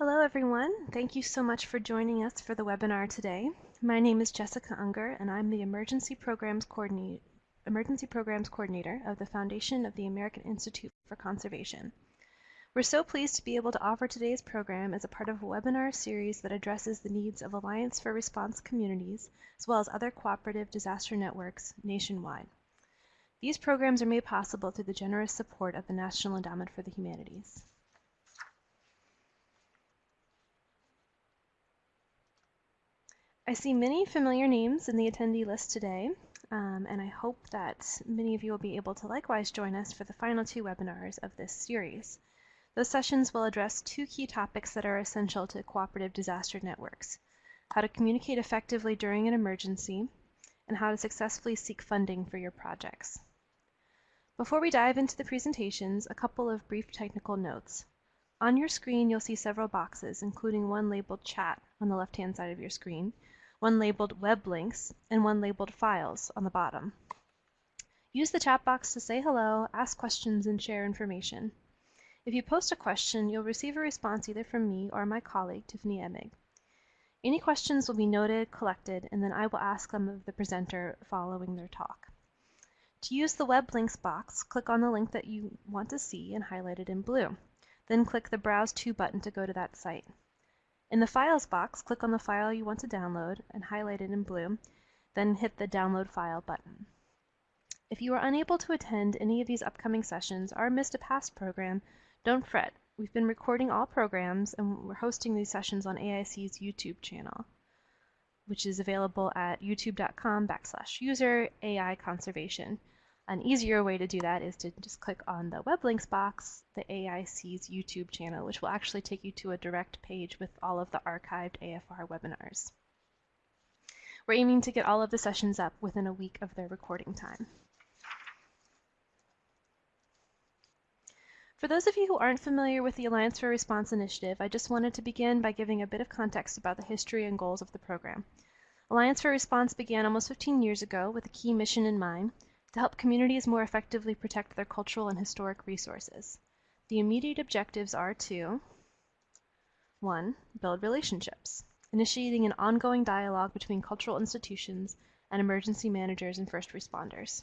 Hello, everyone. Thank you so much for joining us for the webinar today. My name is Jessica Unger, and I'm the Emergency Programs, Emergency Programs Coordinator of the Foundation of the American Institute for Conservation. We're so pleased to be able to offer today's program as a part of a webinar series that addresses the needs of Alliance for Response communities, as well as other cooperative disaster networks nationwide. These programs are made possible through the generous support of the National Endowment for the Humanities. I see many familiar names in the attendee list today, um, and I hope that many of you will be able to likewise join us for the final two webinars of this series. Those sessions will address two key topics that are essential to cooperative disaster networks, how to communicate effectively during an emergency, and how to successfully seek funding for your projects. Before we dive into the presentations, a couple of brief technical notes. On your screen, you'll see several boxes, including one labeled Chat on the left-hand side of your screen, one labeled Web Links, and one labeled Files on the bottom. Use the chat box to say hello, ask questions, and share information. If you post a question, you'll receive a response either from me or my colleague, Tiffany Emig. Any questions will be noted, collected, and then I will ask them of the presenter following their talk. To use the web links box, click on the link that you want to see and highlight it in blue. Then click the Browse To button to go to that site. In the Files box, click on the file you want to download and highlight it in blue, then hit the Download File button. If you are unable to attend any of these upcoming sessions or missed a past program, don't fret. We've been recording all programs and we're hosting these sessions on AIC's YouTube channel, which is available at youtube.com backslash user AI conservation. An easier way to do that is to just click on the web links box, the AIC's YouTube channel, which will actually take you to a direct page with all of the archived AFR webinars. We're aiming to get all of the sessions up within a week of their recording time. For those of you who aren't familiar with the Alliance for Response initiative, I just wanted to begin by giving a bit of context about the history and goals of the program. Alliance for Response began almost 15 years ago with a key mission in mind to help communities more effectively protect their cultural and historic resources. The immediate objectives are to 1. Build relationships, initiating an ongoing dialogue between cultural institutions and emergency managers and first responders.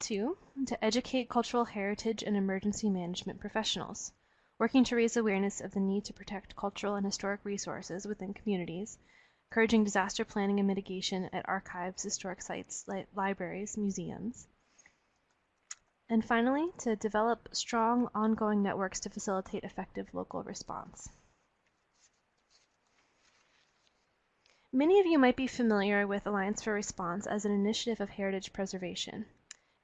2. To educate cultural heritage and emergency management professionals, working to raise awareness of the need to protect cultural and historic resources within communities encouraging disaster planning and mitigation at archives, historic sites, li libraries, museums. And finally, to develop strong ongoing networks to facilitate effective local response. Many of you might be familiar with Alliance for Response as an initiative of heritage preservation.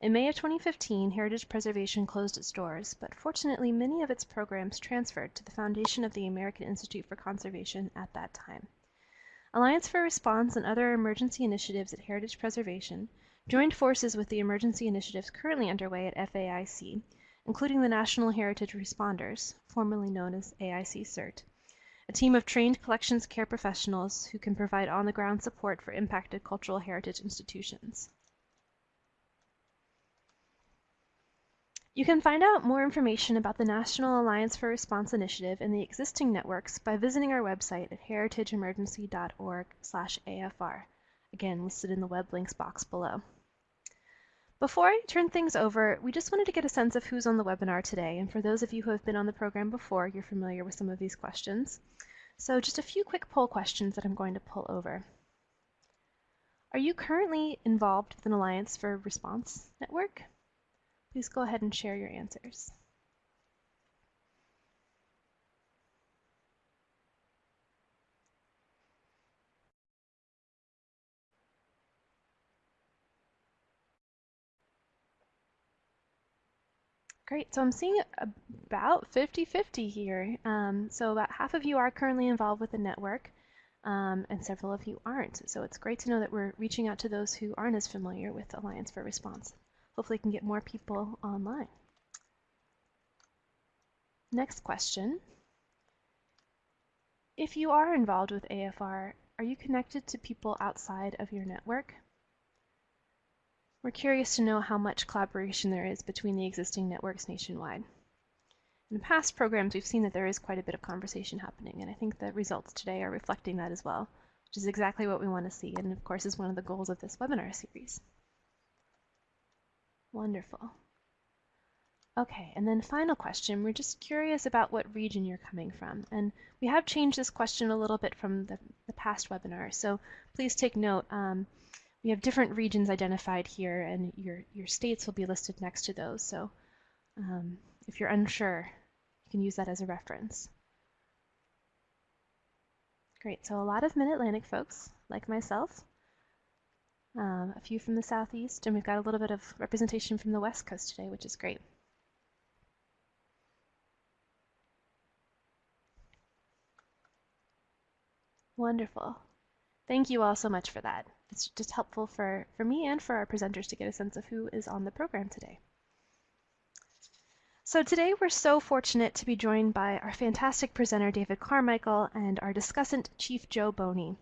In May of 2015, Heritage Preservation closed its doors, but fortunately many of its programs transferred to the foundation of the American Institute for Conservation at that time. Alliance for Response and other emergency initiatives at Heritage Preservation joined forces with the emergency initiatives currently underway at FAIC, including the National Heritage Responders, formerly known as AIC CERT, a team of trained collections care professionals who can provide on-the-ground support for impacted cultural heritage institutions. You can find out more information about the National Alliance for Response Initiative and the existing networks by visiting our website at heritageemergency.org/afr, again listed in the web links box below. Before I turn things over, we just wanted to get a sense of who's on the webinar today, and for those of you who have been on the program before, you're familiar with some of these questions. So just a few quick poll questions that I'm going to pull over. Are you currently involved with an Alliance for Response network? Please go ahead and share your answers. Great, so I'm seeing about 50-50 here. Um, so about half of you are currently involved with the network, um, and several of you aren't. So it's great to know that we're reaching out to those who aren't as familiar with Alliance for Response hopefully can get more people online. Next question. If you are involved with AFR, are you connected to people outside of your network? We're curious to know how much collaboration there is between the existing networks nationwide. In past programs, we've seen that there is quite a bit of conversation happening, and I think the results today are reflecting that as well, which is exactly what we want to see, and of course is one of the goals of this webinar series. Wonderful. Okay, and then final question. We're just curious about what region you're coming from. And we have changed this question a little bit from the, the past webinar, so please take note. Um, we have different regions identified here, and your, your states will be listed next to those. So um, if you're unsure, you can use that as a reference. Great, so a lot of Mid-Atlantic folks, like myself, um, a few from the Southeast, and we've got a little bit of representation from the West Coast today, which is great. Wonderful. Thank you all so much for that. It's just helpful for, for me and for our presenters to get a sense of who is on the program today. So today we're so fortunate to be joined by our fantastic presenter David Carmichael and our discussant Chief Joe Boney.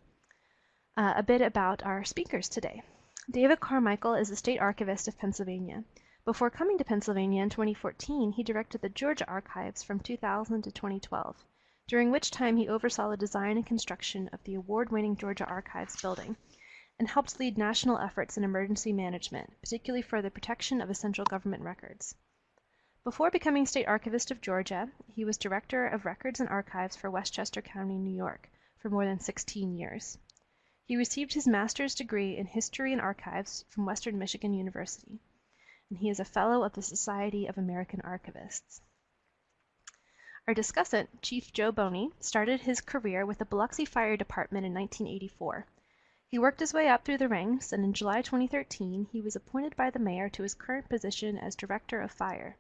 Uh, a bit about our speakers today. David Carmichael is the State Archivist of Pennsylvania. Before coming to Pennsylvania in 2014, he directed the Georgia Archives from 2000 to 2012, during which time he oversaw the design and construction of the award-winning Georgia Archives building and helped lead national efforts in emergency management, particularly for the protection of essential government records. Before becoming State Archivist of Georgia, he was Director of Records and Archives for Westchester County, New York, for more than 16 years. He received his master's degree in History and Archives from Western Michigan University, and he is a Fellow of the Society of American Archivists. Our discussant, Chief Joe Boney, started his career with the Biloxi Fire Department in 1984. He worked his way up through the ranks, and in July 2013 he was appointed by the mayor to his current position as Director of Fire.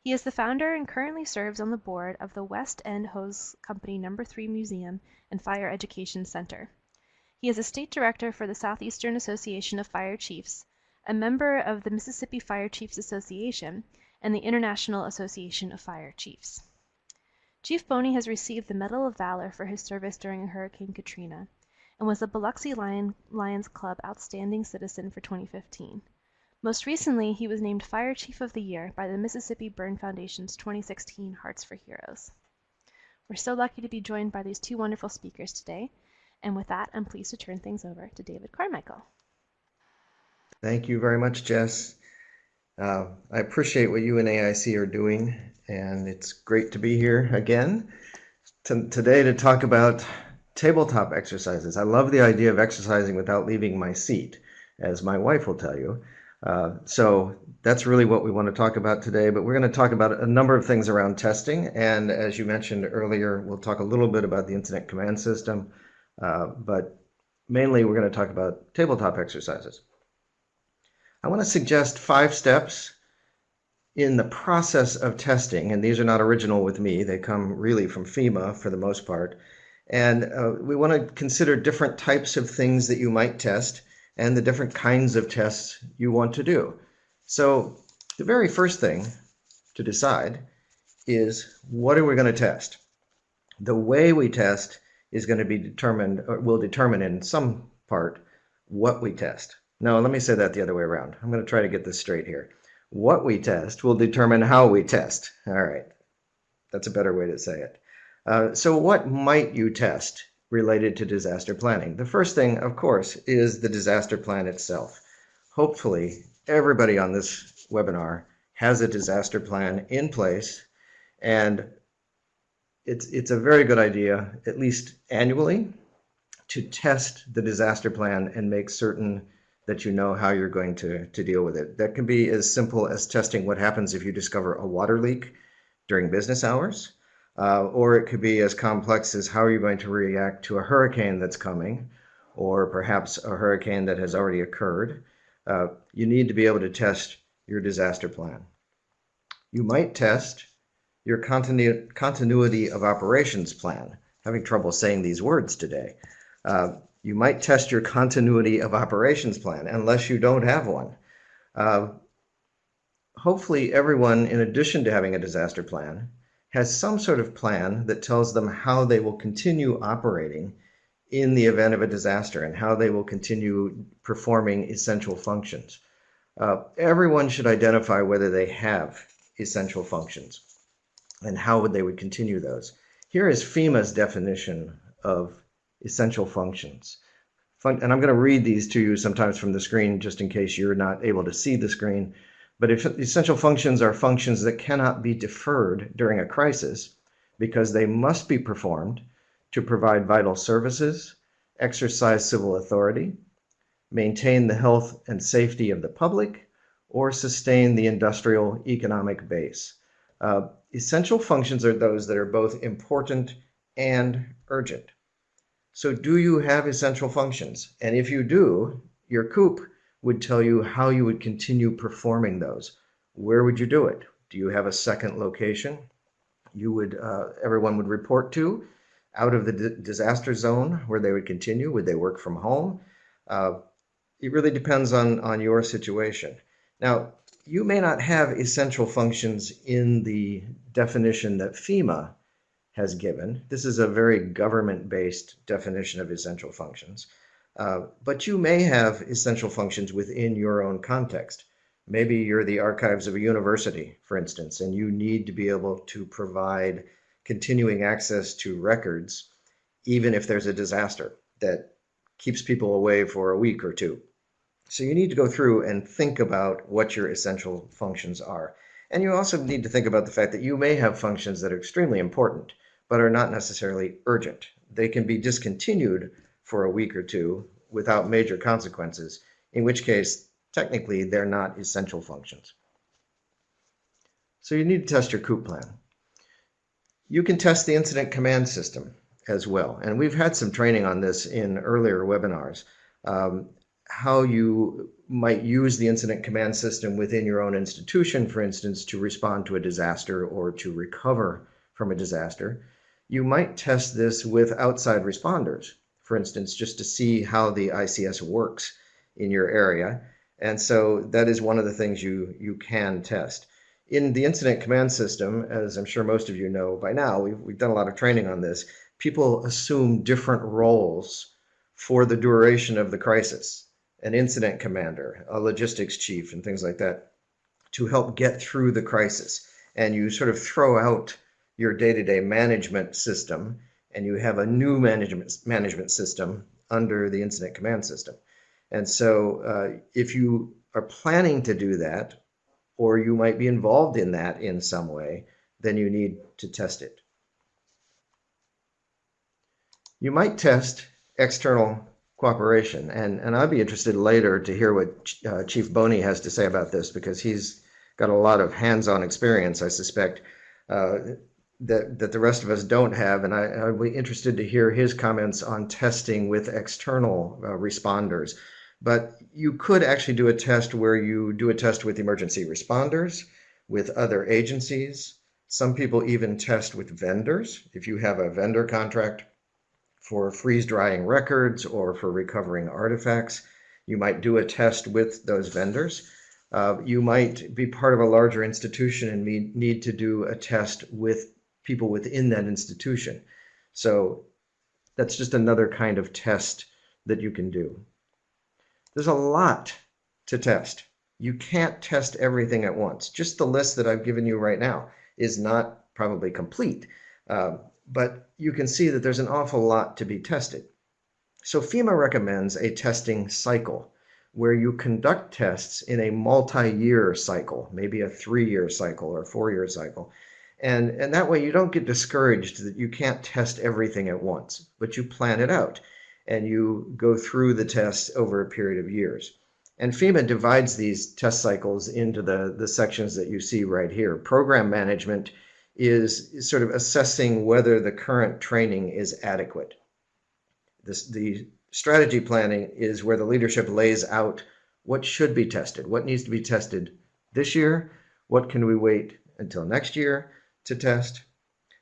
He is the founder and currently serves on the board of the West End Hose Company No. 3 Museum and Fire Education Center. He is a state director for the Southeastern Association of Fire Chiefs, a member of the Mississippi Fire Chiefs Association, and the International Association of Fire Chiefs. Chief Boney has received the Medal of Valor for his service during Hurricane Katrina and was the Biloxi Lion, Lions Club Outstanding Citizen for 2015. Most recently, he was named Fire Chief of the Year by the Mississippi Burn Foundation's 2016 Hearts for Heroes. We're so lucky to be joined by these two wonderful speakers today, and with that, I'm pleased to turn things over to David Carmichael. Thank you very much, Jess. Uh, I appreciate what you and AIC are doing, and it's great to be here again today to talk about tabletop exercises. I love the idea of exercising without leaving my seat, as my wife will tell you. Uh, so that's really what we want to talk about today, but we're going to talk about a number of things around testing. And as you mentioned earlier, we'll talk a little bit about the incident command system, uh, but mainly we're going to talk about tabletop exercises. I want to suggest five steps in the process of testing, and these are not original with me, they come really from FEMA for the most part. And uh, we want to consider different types of things that you might test and the different kinds of tests you want to do. So the very first thing to decide is what are we going to test? The way we test is going to be determined, or will determine in some part what we test. No, let me say that the other way around. I'm going to try to get this straight here. What we test will determine how we test. All right, that's a better way to say it. Uh, so what might you test related to disaster planning. The first thing, of course, is the disaster plan itself. Hopefully, everybody on this webinar has a disaster plan in place, and it's, it's a very good idea, at least annually, to test the disaster plan and make certain that you know how you're going to, to deal with it. That can be as simple as testing what happens if you discover a water leak during business hours uh, or it could be as complex as how are you going to react to a hurricane that's coming, or perhaps a hurricane that has already occurred. Uh, you need to be able to test your disaster plan. You might test your continu continuity of operations plan. Having trouble saying these words today. Uh, you might test your continuity of operations plan unless you don't have one. Uh, hopefully everyone, in addition to having a disaster plan, has some sort of plan that tells them how they will continue operating in the event of a disaster and how they will continue performing essential functions. Uh, everyone should identify whether they have essential functions. And how would they would continue those. Here is FEMA's definition of essential functions. Fun, and I'm going to read these to you sometimes from the screen just in case you're not able to see the screen. But if essential functions are functions that cannot be deferred during a crisis because they must be performed to provide vital services, exercise civil authority, maintain the health and safety of the public, or sustain the industrial economic base. Uh, essential functions are those that are both important and urgent. So do you have essential functions? And if you do, your COOP would tell you how you would continue performing those. Where would you do it? Do you have a second location you would uh, everyone would report to out of the disaster zone where they would continue? Would they work from home? Uh, it really depends on, on your situation. Now, you may not have essential functions in the definition that FEMA has given. This is a very government-based definition of essential functions. Uh, but you may have essential functions within your own context. Maybe you're the archives of a university, for instance, and you need to be able to provide continuing access to records, even if there's a disaster that keeps people away for a week or two. So you need to go through and think about what your essential functions are. And you also need to think about the fact that you may have functions that are extremely important, but are not necessarily urgent. They can be discontinued for a week or two without major consequences, in which case, technically, they're not essential functions. So you need to test your COOP plan. You can test the incident command system as well. And we've had some training on this in earlier webinars. Um, how you might use the incident command system within your own institution, for instance, to respond to a disaster or to recover from a disaster. You might test this with outside responders, for instance, just to see how the ICS works in your area. And so that is one of the things you, you can test. In the incident command system, as I'm sure most of you know by now, we've, we've done a lot of training on this, people assume different roles for the duration of the crisis an incident commander, a logistics chief, and things like that to help get through the crisis. And you sort of throw out your day-to-day management system and you have a new management management system under the incident command system. And so uh, if you are planning to do that, or you might be involved in that in some way, then you need to test it. You might test external cooperation. And, and I'd be interested later to hear what uh, Chief Boney has to say about this because he's got a lot of hands-on experience, I suspect, uh, that, that the rest of us don't have. And I, I'd be interested to hear his comments on testing with external uh, responders. But you could actually do a test where you do a test with emergency responders, with other agencies. Some people even test with vendors. If you have a vendor contract for freeze drying records or for recovering artifacts. You might do a test with those vendors. Uh, you might be part of a larger institution and need to do a test with people within that institution. So that's just another kind of test that you can do. There's a lot to test. You can't test everything at once. Just the list that I've given you right now is not probably complete. Uh, but you can see that there's an awful lot to be tested. So FEMA recommends a testing cycle where you conduct tests in a multi-year cycle, maybe a three-year cycle or four-year cycle. And, and that way you don't get discouraged that you can't test everything at once, but you plan it out and you go through the tests over a period of years. And FEMA divides these test cycles into the, the sections that you see right here. Program management is sort of assessing whether the current training is adequate. This, the strategy planning is where the leadership lays out what should be tested, what needs to be tested this year, what can we wait until next year to test.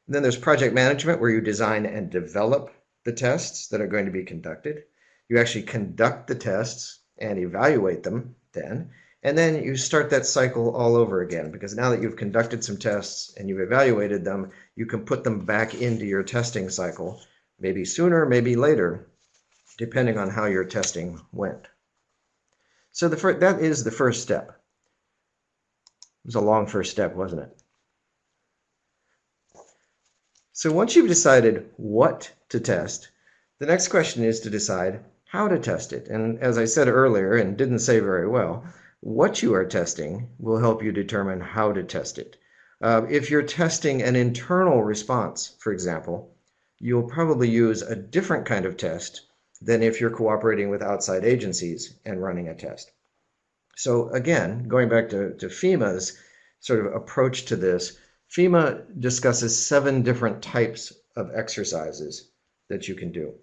And then there's project management where you design and develop the tests that are going to be conducted. You actually conduct the tests and evaluate them then. And then you start that cycle all over again because now that you've conducted some tests and you've evaluated them, you can put them back into your testing cycle, maybe sooner, maybe later, depending on how your testing went. So the first, that is the first step. It was a long first step, wasn't it? So once you've decided what to test, the next question is to decide how to test it. And as I said earlier and didn't say very well, what you are testing will help you determine how to test it. Uh, if you're testing an internal response, for example, you'll probably use a different kind of test than if you're cooperating with outside agencies and running a test. So again, going back to, to FEMA's sort of approach to this, FEMA discusses seven different types of exercises that you can do.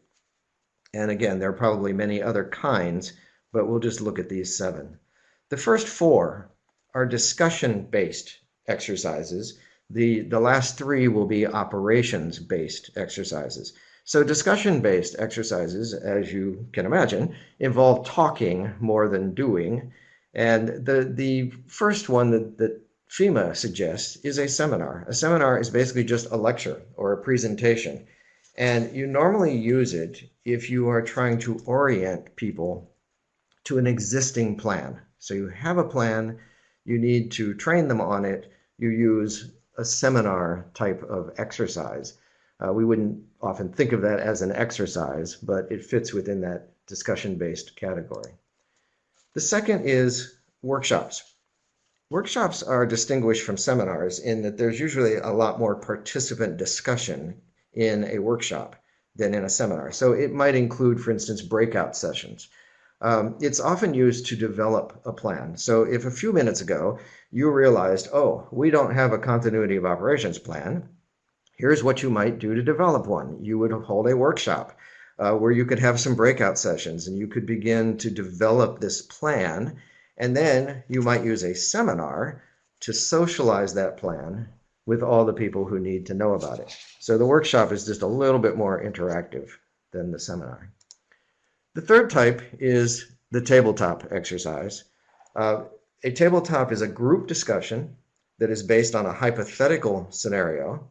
And again, there are probably many other kinds, but we'll just look at these seven. The first four are discussion-based exercises. The, the last three will be operations-based exercises. So discussion-based exercises, as you can imagine, involve talking more than doing. And the, the first one that, that FEMA suggests is a seminar. A seminar is basically just a lecture or a presentation. And you normally use it if you are trying to orient people to an existing plan. So you have a plan, you need to train them on it, you use a seminar type of exercise. Uh, we wouldn't often think of that as an exercise, but it fits within that discussion-based category. The second is workshops. Workshops are distinguished from seminars in that there's usually a lot more participant discussion in a workshop than in a seminar. So it might include, for instance, breakout sessions um, it's often used to develop a plan. So if a few minutes ago you realized, oh, we don't have a continuity of operations plan, here's what you might do to develop one. You would hold a workshop uh, where you could have some breakout sessions and you could begin to develop this plan. And then you might use a seminar to socialize that plan with all the people who need to know about it. So the workshop is just a little bit more interactive than the seminar. The third type is the tabletop exercise. Uh, a tabletop is a group discussion that is based on a hypothetical scenario.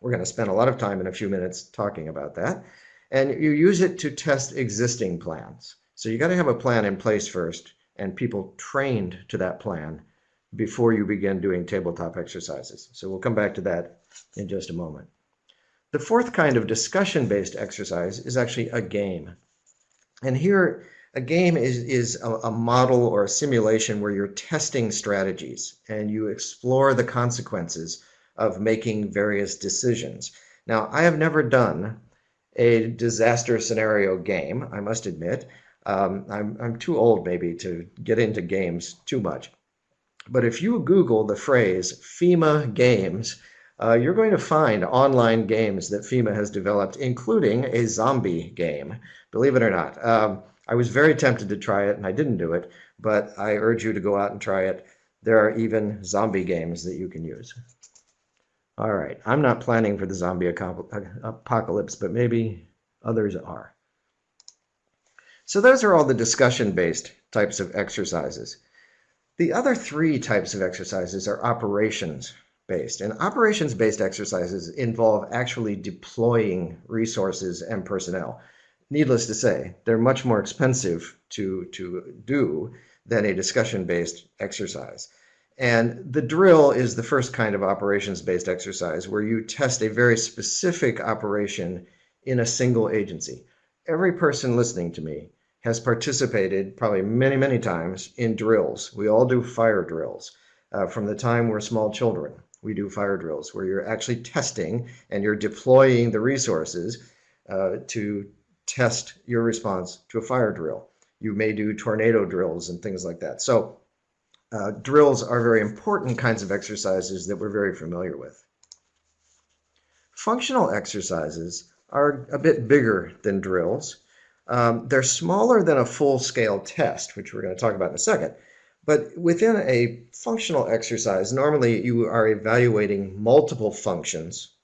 We're going to spend a lot of time in a few minutes talking about that. And you use it to test existing plans. So you got to have a plan in place first and people trained to that plan before you begin doing tabletop exercises. So we'll come back to that in just a moment. The fourth kind of discussion-based exercise is actually a game. And here, a game is, is a, a, model or a simulation where you're testing strategies and you explore the consequences of making various decisions. Now, I have never done a disaster scenario game, I must admit. Um, I'm, I'm too old maybe to get into games too much. But if you Google the phrase FEMA games, uh, you're going to find online games that FEMA has developed, including a zombie game, believe it or not. Um, I was very tempted to try it and I didn't do it, but I urge you to go out and try it. There are even zombie games that you can use. All right, I'm not planning for the zombie apocalypse, but maybe others are. So those are all the discussion-based types of exercises. The other three types of exercises are operations based. And operations based exercises involve actually deploying resources and personnel. Needless to say, they're much more expensive to, to do than a discussion based exercise. And the drill is the first kind of operations based exercise where you test a very specific operation in a single agency. Every person listening to me has participated probably many, many times in drills. We all do fire drills uh, from the time we're small children we do fire drills where you're actually testing and you're deploying the resources uh, to test your response to a fire drill. You may do tornado drills and things like that. So uh, drills are very important kinds of exercises that we're very familiar with. Functional exercises are a bit bigger than drills. Um, they're smaller than a full-scale test, which we're going to talk about in a second. But within a functional exercise, normally you are evaluating multiple functions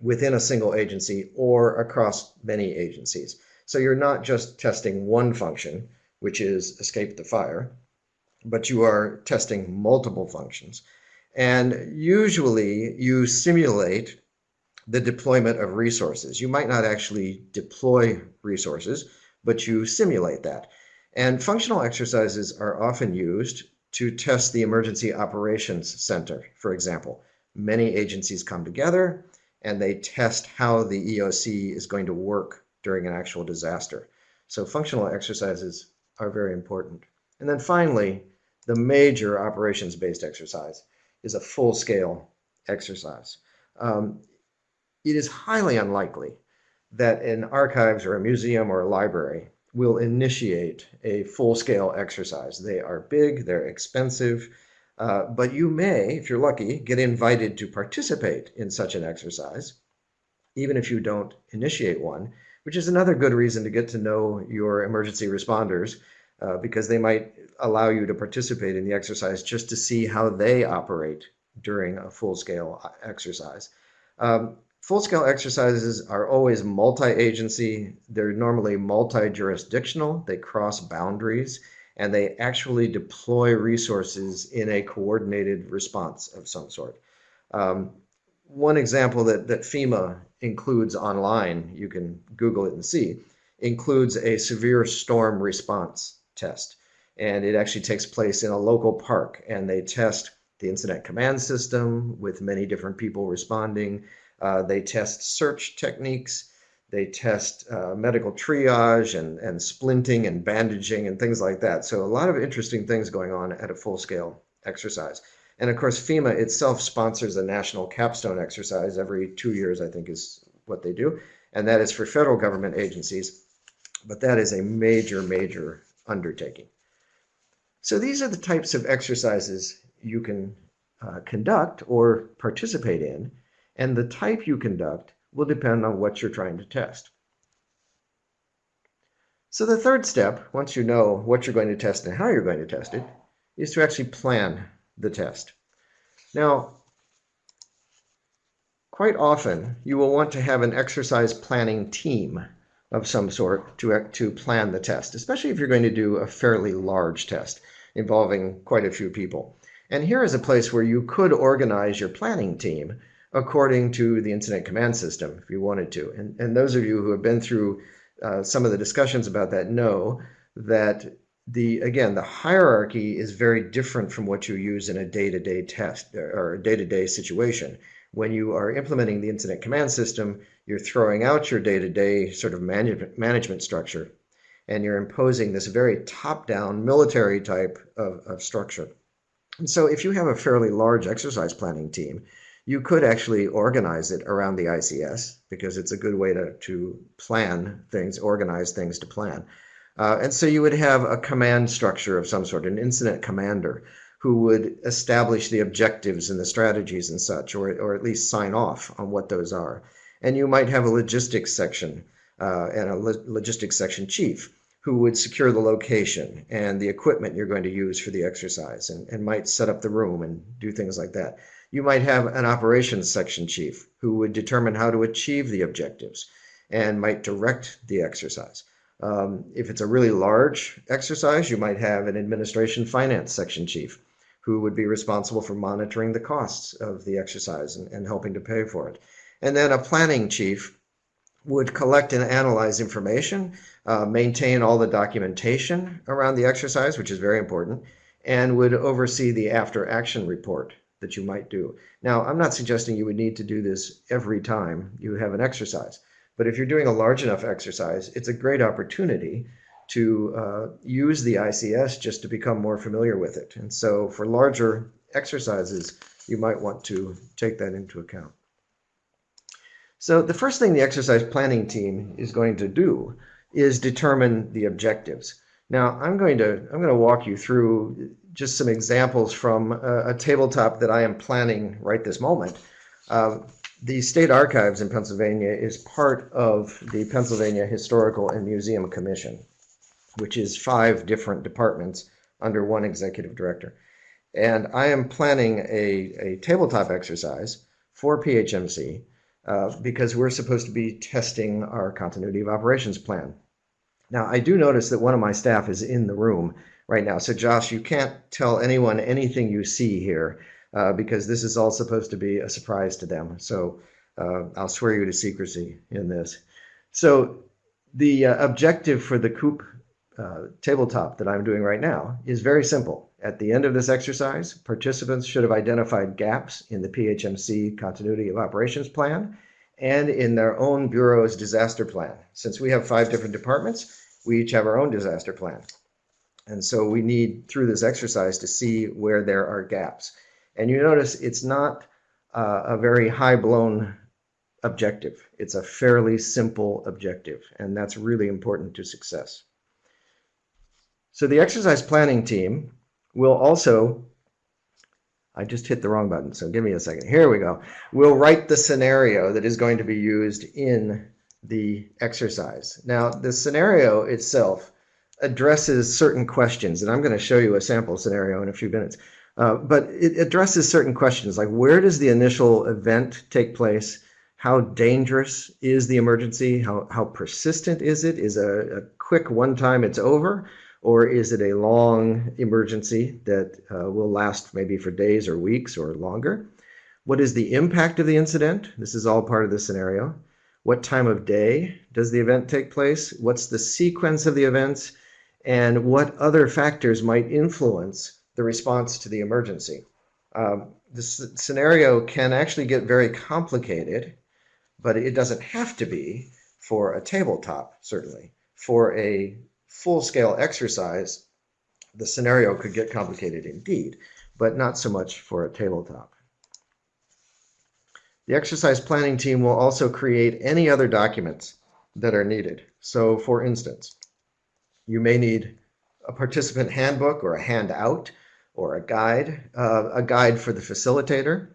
within a single agency or across many agencies. So you're not just testing one function, which is escape the fire, but you are testing multiple functions. And usually you simulate the deployment of resources. You might not actually deploy resources, but you simulate that. And functional exercises are often used to test the Emergency Operations Center, for example. Many agencies come together and they test how the EOC is going to work during an actual disaster. So functional exercises are very important. And then finally, the major operations-based exercise is a full-scale exercise. Um, it is highly unlikely that an archives or a museum or a library will initiate a full-scale exercise. They are big, they're expensive, uh, but you may, if you're lucky, get invited to participate in such an exercise, even if you don't initiate one, which is another good reason to get to know your emergency responders uh, because they might allow you to participate in the exercise just to see how they operate during a full-scale uh, exercise. Um, full-scale exercises are always multi-agency. They're normally multi-jurisdictional. They cross boundaries and they actually deploy resources in a coordinated response of some sort. Um, one example that, that FEMA includes online, you can Google it and see, includes a severe storm response test. And it actually takes place in a local park and they test the incident command system with many different people responding. Uh, they test search techniques. They test uh, medical triage and, and splinting and bandaging and things like that. So a lot of interesting things going on at a full-scale exercise. And of course, FEMA itself sponsors a national capstone exercise every two years, I think is what they do. And that is for federal government agencies. But that is a major, major undertaking. So these are the types of exercises you can uh, conduct or participate in. And the type you conduct will depend on what you're trying to test. So the third step, once you know what you're going to test and how you're going to test it, is to actually plan the test. Now, quite often you will want to have an exercise planning team of some sort to, to plan the test, especially if you're going to do a fairly large test involving quite a few people. And here is a place where you could organize your planning team according to the incident command system if you wanted to. And, and those of you who have been through uh, some of the discussions about that know that the again the hierarchy is very different from what you use in a day-to-day -day test or day-to-day -day situation. When you are implementing the incident command system, you're throwing out your day-to-day -day sort of management management structure and you're imposing this very top-down military type of, of structure. And so if you have a fairly large exercise planning team, you could actually organize it around the ICS because it's a good way to, to plan things, organize things to plan. Uh, and so you would have a command structure of some sort, an incident commander who would establish the objectives and the strategies and such, or, or at least sign off on what those are. And you might have a logistics section uh, and a lo logistics section chief who would secure the location and the equipment you're going to use for the exercise and, and might set up the room and do things like that. You might have an operations section chief who would determine how to achieve the objectives and might direct the exercise. Um, if it's a really large exercise, you might have an administration finance section chief who would be responsible for monitoring the costs of the exercise and, and helping to pay for it. And then a planning chief would collect and analyze information, uh, maintain all the documentation around the exercise, which is very important, and would oversee the after action report that you might do. Now, I'm not suggesting you would need to do this every time you have an exercise, but if you're doing a large enough exercise, it's a great opportunity to uh, use the ICS just to become more familiar with it. And so for larger exercises, you might want to take that into account. So the first thing the exercise planning team is going to do is determine the objectives. Now I'm going to I'm going to walk you through just some examples from a, a, tabletop that I am planning right this moment. Uh, the State Archives in Pennsylvania is part of the Pennsylvania Historical and Museum Commission, which is five different departments under one executive director. And I am planning a, a tabletop exercise for PHMC uh, because we're supposed to be testing our continuity of operations plan. Now, I do notice that one of my staff is in the room right now. So Josh, you can't tell anyone anything you see here uh, because this is all supposed to be a surprise to them. So uh, I'll swear you to secrecy in this. So the uh, objective for the COOP uh, tabletop that I'm doing right now is very simple. At the end of this exercise, participants should have identified gaps in the PHMC continuity of operations plan and in their own bureau's disaster plan. Since we have five different departments, we each have our own disaster plan. And so we need, through this exercise, to see where there are gaps. And you notice it's not uh, a very high blown objective. It's a fairly simple objective, and that's really important to success. So the exercise planning team will also, I just hit the wrong button, so give me a second. Here we go. We'll write the scenario that is going to be used in the exercise. Now, the scenario itself addresses certain questions, and I'm going to show you a sample scenario in a few minutes. Uh, but it addresses certain questions like where does the initial event take place? How dangerous is the emergency? How, how persistent is it? Is a, a quick one time it's over? Or is it a long emergency that uh, will last maybe for days or weeks or longer? What is the impact of the incident? This is all part of the scenario. What time of day does the event take place? What's the sequence of the events? And what other factors might influence the response to the emergency? Um, this scenario can actually get very complicated, but it doesn't have to be for a tabletop, certainly. For a full-scale exercise, the scenario could get complicated indeed, but not so much for a tabletop. The exercise planning team will also create any other documents that are needed. So for instance, you may need a participant handbook or a handout or a guide, uh, a guide for the facilitator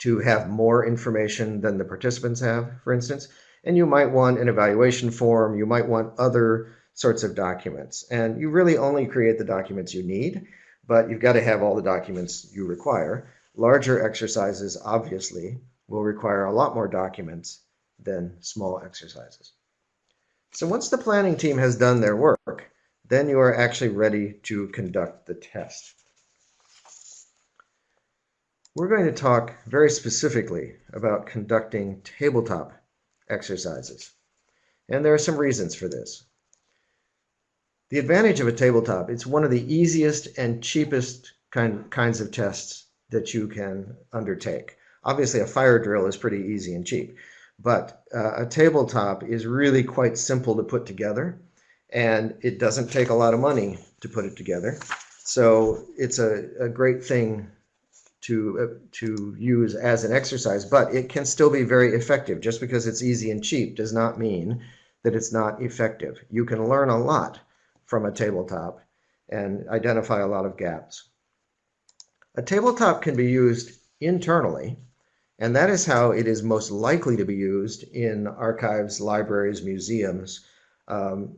to have more information than the participants have, for instance. And you might want an evaluation form. You might want other sorts of documents. And you really only create the documents you need, but you've got to have all the documents you require. Larger exercises, obviously, will require a lot more documents than small exercises. So once the planning team has done their work, then you are actually ready to conduct the test. We're going to talk very specifically about conducting tabletop exercises. And there are some reasons for this. The advantage of a tabletop, it's one of the easiest and cheapest kind, kinds of tests that you can undertake. Obviously, a fire drill is pretty easy and cheap, but uh, a tabletop is really quite simple to put together, and it doesn't take a lot of money to put it together. So it's a, a great thing to uh, to use as an exercise, but it can still be very effective. Just because it's easy and cheap does not mean that it's not effective. You can learn a lot from a tabletop and identify a lot of gaps. A tabletop can be used internally, and that is how it is most likely to be used in archives, libraries, museums, um,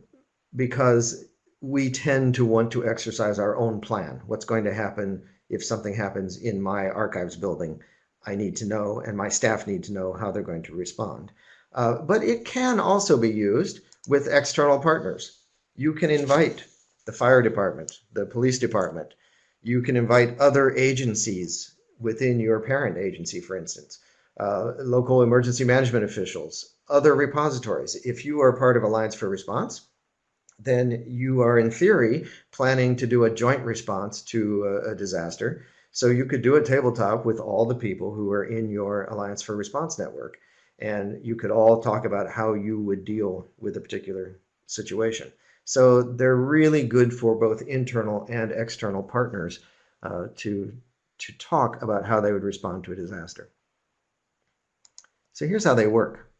because we tend to want to exercise our own plan. What's going to happen if something happens in my archives building? I need to know, and my staff need to know how they're going to respond. Uh, but it can also be used with external partners you can invite the fire department, the police department. You can invite other agencies within your parent agency, for instance, uh, local emergency management officials, other repositories. If you are part of Alliance for Response, then you are in theory planning to do a joint response to a, a disaster. So you could do a tabletop with all the people who are in your Alliance for Response network. And you could all talk about how you would deal with a particular situation. So they're really good for both internal and external partners uh, to, to talk about how they would respond to a disaster. So here's how they work.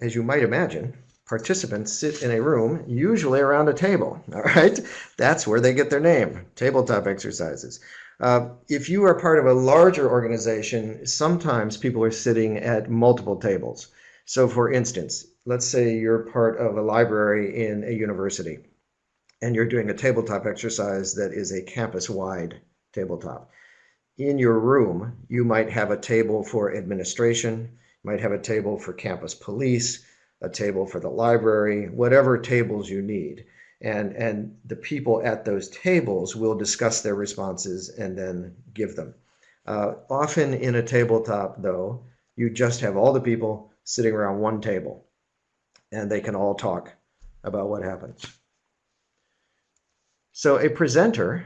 As you might imagine, participants sit in a room, usually around a table, all right? That's where they get their name, tabletop exercises. Uh, if you are part of a larger organization, sometimes people are sitting at multiple tables. So for instance, let's say you're part of a library in a university and you're doing a tabletop exercise that is a campus-wide tabletop. In your room, you might have a table for administration, might have a table for campus police, a table for the library, whatever tables you need. And, and the people at those tables will discuss their responses and then give them. Uh, often in a tabletop, though, you just have all the people sitting around one table and they can all talk about what happens. So a presenter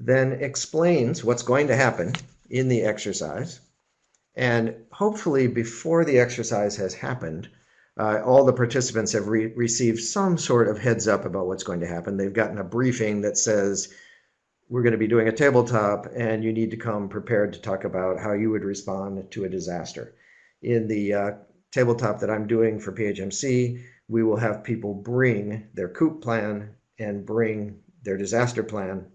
then explains what's going to happen in the exercise, And hopefully before the exercise has happened, uh, all the participants have re received some sort of heads up about what's going to happen. They've gotten a briefing that says, we're going to be doing a tabletop and you need to come prepared to talk about how you would respond to a disaster. In the uh, tabletop that I'm doing for PHMC, we will have people bring their COOP plan and bring their disaster plan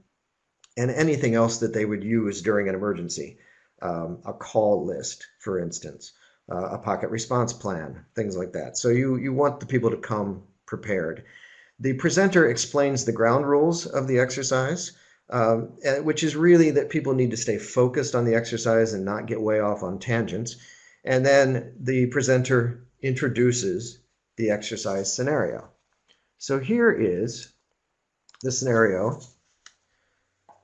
and anything else that they would use during an emergency. Um, a call list, for instance, uh, a pocket response plan, things like that. So you, you want the people to come prepared. The presenter explains the ground rules of the exercise um, which is really that people need to stay focused on the exercise and not get way off on tangents. And then the presenter introduces the exercise scenario. So here is the scenario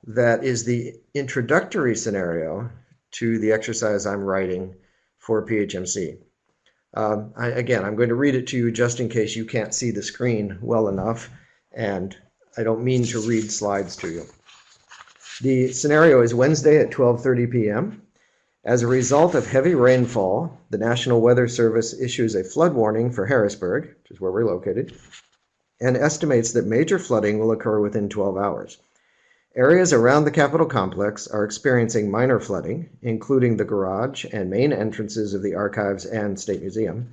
that is the introductory scenario to the exercise I'm writing for PHMC. Um, I, again, I'm going to read it to you just in case you can't see the screen well enough, and I don't mean to read slides to you. The scenario is Wednesday at 12:30 p.m. As a result of heavy rainfall, the National Weather Service issues a flood warning for Harrisburg, which is where we're located, and estimates that major flooding will occur within 12 hours. Areas around the Capitol complex are experiencing minor flooding, including the garage and main entrances of the archives and State Museum.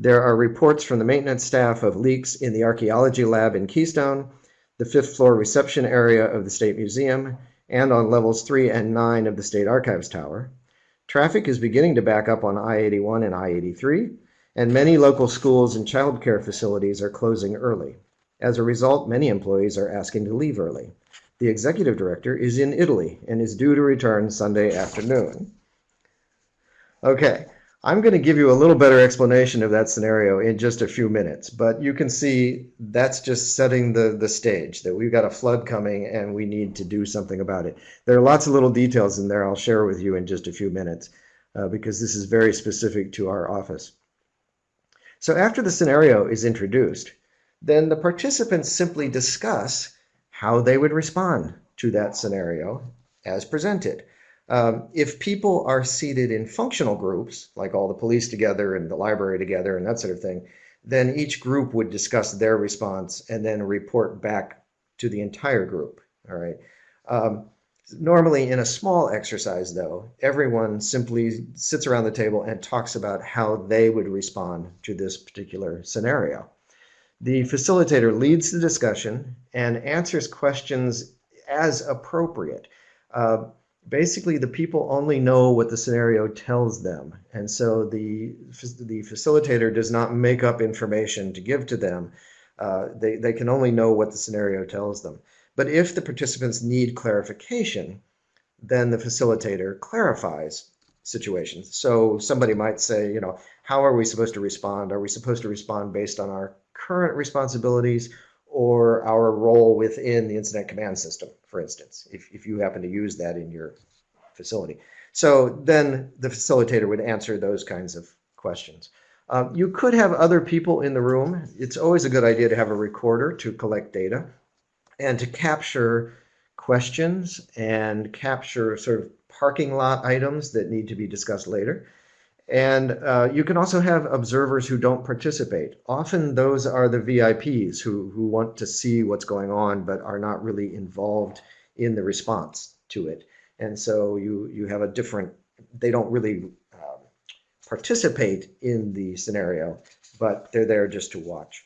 There are reports from the maintenance staff of leaks in the archaeology lab in Keystone, the fifth floor reception area of the State Museum, and on levels 3 and 9 of the State Archives Tower. Traffic is beginning to back up on I-81 and I-83, and many local schools and child care facilities are closing early. As a result, many employees are asking to leave early. The executive director is in Italy and is due to return Sunday afternoon. Okay, I'm going to give you a little better explanation of that scenario in just a few minutes, but you can see that's just setting the, the stage that we've got a flood coming and we need to do something about it. There are lots of little details in there I'll share with you in just a few minutes uh, because this is very specific to our office. So after the scenario is introduced, then the participants simply discuss how they would respond to that scenario as presented. Um, if people are seated in functional groups, like all the police together and the library together and that sort of thing, then each group would discuss their response and then report back to the entire group. All right. Um, normally, in a small exercise, though, everyone simply sits around the table and talks about how they would respond to this particular scenario. The facilitator leads the discussion and answers questions as appropriate. Uh, basically the people only know what the scenario tells them. And so the, the facilitator does not make up information to give to them. Uh, they, they can only know what the scenario tells them. But if the participants need clarification, then the facilitator clarifies situations. So somebody might say, you know, how are we supposed to respond? Are we supposed to respond based on our current responsibilities or our role within the incident command system, for instance, if, if you happen to use that in your facility. So then the facilitator would answer those kinds of questions. Um, you could have other people in the room. It's always a good idea to have a recorder to collect data and to capture questions and capture sort of parking lot items that need to be discussed later. And uh, you can also have observers who don't participate. Often those are the VIPs who, who want to see what's going on but are not really involved in the response to it. And so you, you have a different, they don't really um, participate in the scenario, but they're there just to watch.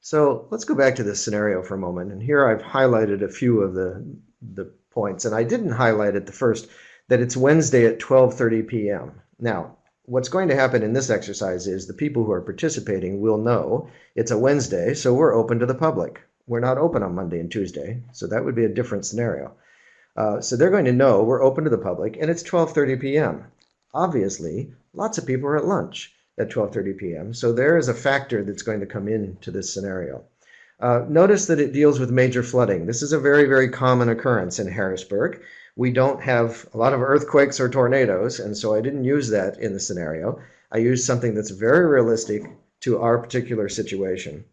So let's go back to this scenario for a moment. And here I've highlighted a few of the, the points. And I didn't highlight at the first that it's Wednesday at 12:30 p.m. Now, what's going to happen in this exercise is the people who are participating will know it's a Wednesday, so we're open to the public. We're not open on Monday and Tuesday, so that would be a different scenario. Uh, so they're going to know we're open to the public, and it's 12:30 p.m. Obviously, lots of people are at lunch at 12:30 p.m. So there is a factor that's going to come into this scenario. Uh, notice that it deals with major flooding. This is a very, very common occurrence in Harrisburg we don't have a lot of earthquakes or tornadoes, and so I didn't use that in the scenario. I used something that's very realistic to our particular situation.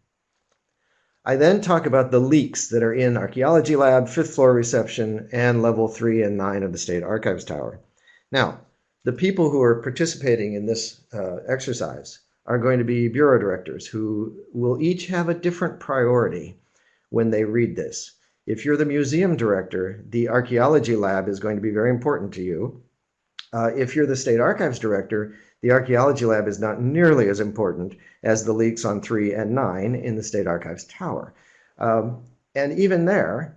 I then talk about the leaks that are in archaeology lab, fifth floor reception, and level three and nine of the State Archives Tower. Now, the people who are participating in this uh, exercise are going to be bureau directors who will each have a different priority when they read this. If you're the museum director, the archaeology lab is going to be very important to you. Uh, if you're the state archives director, the archaeology lab is not nearly as important as the leaks on 3 and 9 in the State Archives Tower. Um, and even there,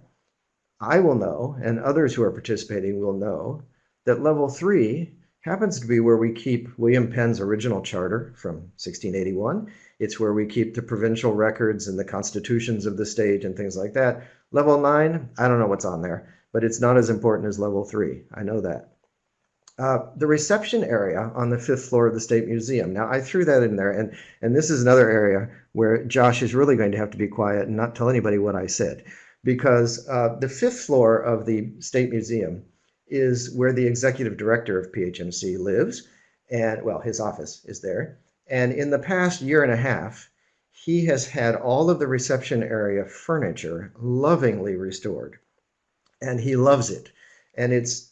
I will know, and others who are participating will know, that level 3 happens to be where we keep William Penn's original charter from 1681. It's where we keep the provincial records and the constitutions of the state and things like that. Level 9, I don't know what's on there, but it's not as important as level 3. I know that. Uh, the reception area on the fifth floor of the State Museum. Now, I threw that in there, and, and this is another area where Josh is really going to have to be quiet and not tell anybody what I said, because uh, the fifth floor of the State Museum is where the executive director of PHMC lives, and well, his office is there. And in the past year and a half, he has had all of the reception area furniture lovingly restored, and he loves it, and it's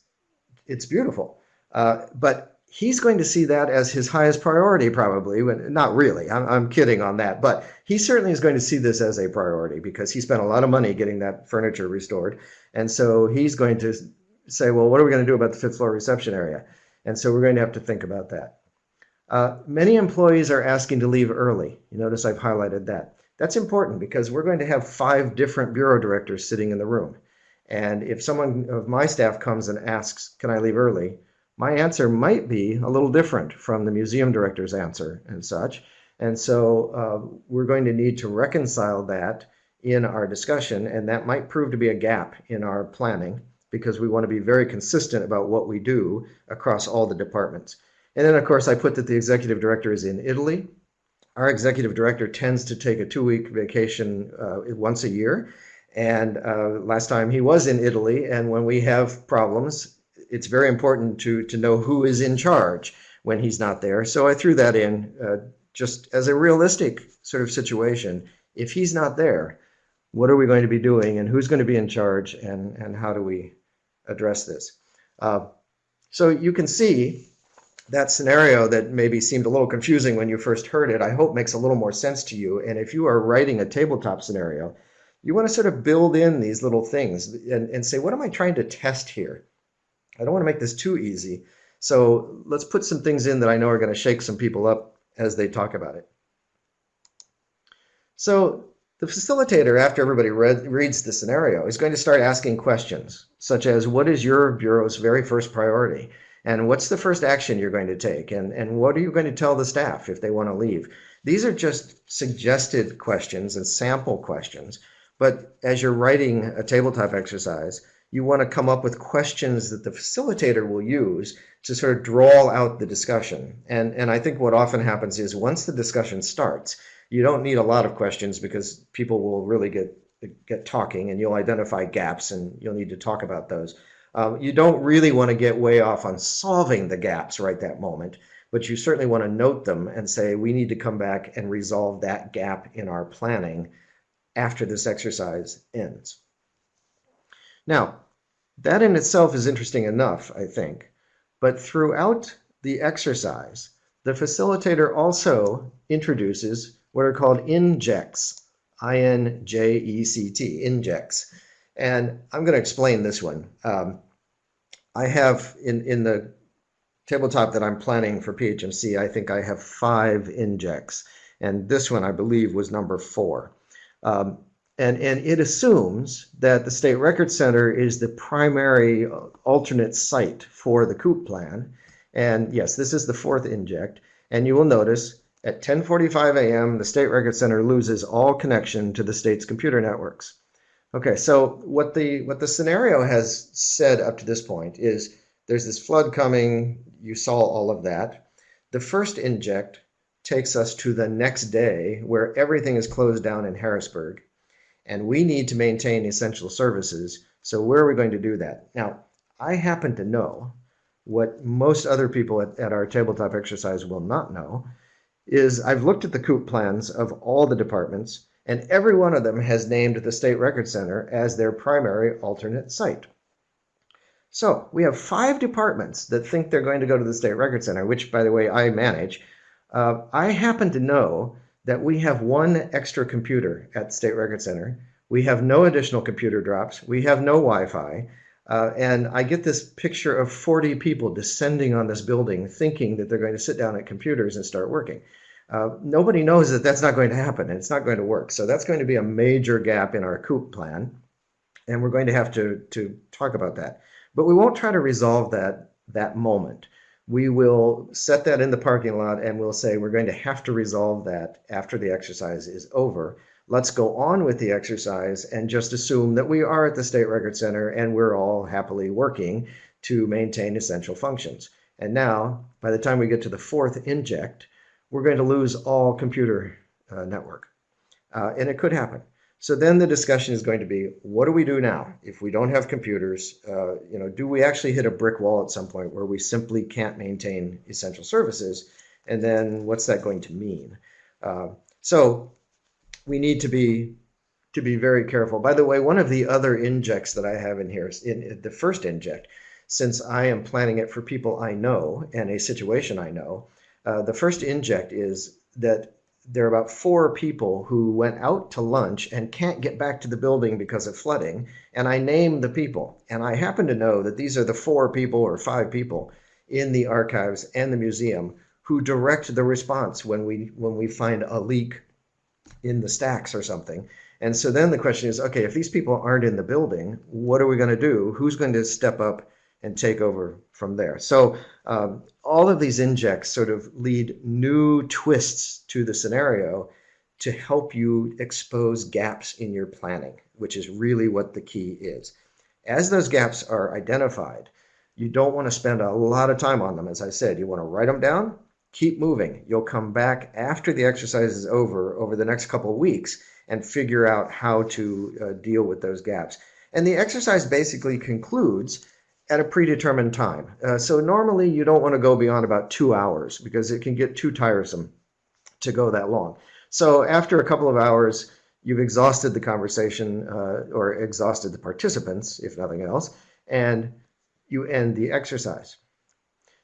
it's beautiful. Uh, but he's going to see that as his highest priority, probably. When, not really, I'm, I'm kidding on that. But he certainly is going to see this as a priority because he spent a lot of money getting that furniture restored. And so he's going to say, well, what are we going to do about the fifth floor reception area? And so we're going to have to think about that. Uh, many employees are asking to leave early. You notice I've highlighted that. That's important because we're going to have five different bureau directors sitting in the room. And if someone of my staff comes and asks, can I leave early? my answer might be a little different from the museum director's answer and such. And so uh, we're going to need to reconcile that in our discussion, and that might prove to be a gap in our planning because we want to be very consistent about what we do across all the departments. And then, of course, I put that the executive director is in Italy. Our executive director tends to take a two-week vacation uh, once a year. And uh, last time he was in Italy, and when we have problems, it's very important to to know who is in charge when he's not there. So I threw that in uh, just as a realistic sort of situation. If he's not there, what are we going to be doing, and who's going to be in charge, and and how do we address this? Uh, so you can see that scenario that maybe seemed a little confusing when you first heard it, I hope makes a little more sense to you. And if you are writing a tabletop scenario, you want to sort of build in these little things and, and say, what am I trying to test here? I don't want to make this too easy. So let's put some things in that I know are going to shake some people up as they talk about it. So the facilitator, after everybody read, reads the scenario, is going to start asking questions, such as what is your bureau's very first priority? And what's the first action you're going to take? And, and what are you going to tell the staff if they want to leave? These are just suggested questions and sample questions. But as you're writing a tabletop exercise, you want to come up with questions that the facilitator will use to sort of draw out the discussion. And, and I think what often happens is once the discussion starts, you don't need a lot of questions because people will really get get talking and you'll identify gaps and you'll need to talk about those. Um, you don't really want to get way off on solving the gaps right that moment, but you certainly want to note them and say, we need to come back and resolve that gap in our planning after this exercise ends. Now, that in itself is interesting enough, I think. But throughout the exercise, the facilitator also introduces what are called injects, I-N-J-E-C-T, injects. And I'm going to explain this one. Um, I have in, in the tabletop that I'm planning for PHMC, I think I have five injects. And this one, I believe, was number four. Um, and, and it assumes that the State Record Center is the primary uh, alternate site for the COOP plan. And yes, this is the fourth inject. And you will notice at 10:45 a.m., the State Record Center loses all connection to the state's computer networks. Okay, so what the what the scenario has said up to this point is there's this flood coming. You saw all of that. The first inject takes us to the next day where everything is closed down in Harrisburg and we need to maintain essential services. So where are we going to do that? Now, I happen to know what most other people at, at our tabletop exercise will not know is I've looked at the COOP plans of all the departments, and every one of them has named the State Record Center as their primary alternate site. So we have five departments that think they're going to go to the State Record Center, which, by the way, I manage. Uh, I happen to know that we have one extra computer at State Record Center. We have no additional computer drops. We have no Wi-Fi. Uh, and I get this picture of 40 people descending on this building thinking that they're going to sit down at computers and start working. Uh, nobody knows that that's not going to happen and it's not going to work. So that's going to be a major gap in our COOP plan. And we're going to have to, to talk about that. But we won't try to resolve that, that moment. We will set that in the parking lot and we'll say we're going to have to resolve that after the exercise is over let's go on with the exercise and just assume that we are at the State Record Center and we're all happily working to maintain essential functions. And now, by the time we get to the fourth inject, we're going to lose all computer uh, network. Uh, and it could happen. So then the discussion is going to be, what do we do now? If we don't have computers, uh, you know, do we actually hit a brick wall at some point where we simply can't maintain essential services? And then what's that going to mean? Uh, so we need to be to be very careful. By the way, one of the other injects that I have in here, in the first inject, since I am planning it for people I know and a situation I know, uh, the first inject is that there are about four people who went out to lunch and can't get back to the building because of flooding. And I name the people. And I happen to know that these are the four people or five people in the archives and the museum who direct the response when we when we find a leak in the stacks or something. And so then the question is, okay, if these people aren't in the building, what are we going to do? Who's going to step up and take over from there? So um, all of these injects sort of lead new twists to the scenario to help you expose gaps in your planning, which is really what the key is. As those gaps are identified, you don't want to spend a lot of time on them. As I said, you want to write them down keep moving. You'll come back after the exercise is over, over the next couple of weeks, and figure out how to uh, deal with those gaps. And the exercise basically concludes at a predetermined time. Uh, so normally you don't want to go beyond about two hours because it can get too tiresome to go that long. So after a couple of hours, you've exhausted the conversation uh, or exhausted the participants, if nothing else, and you end the exercise.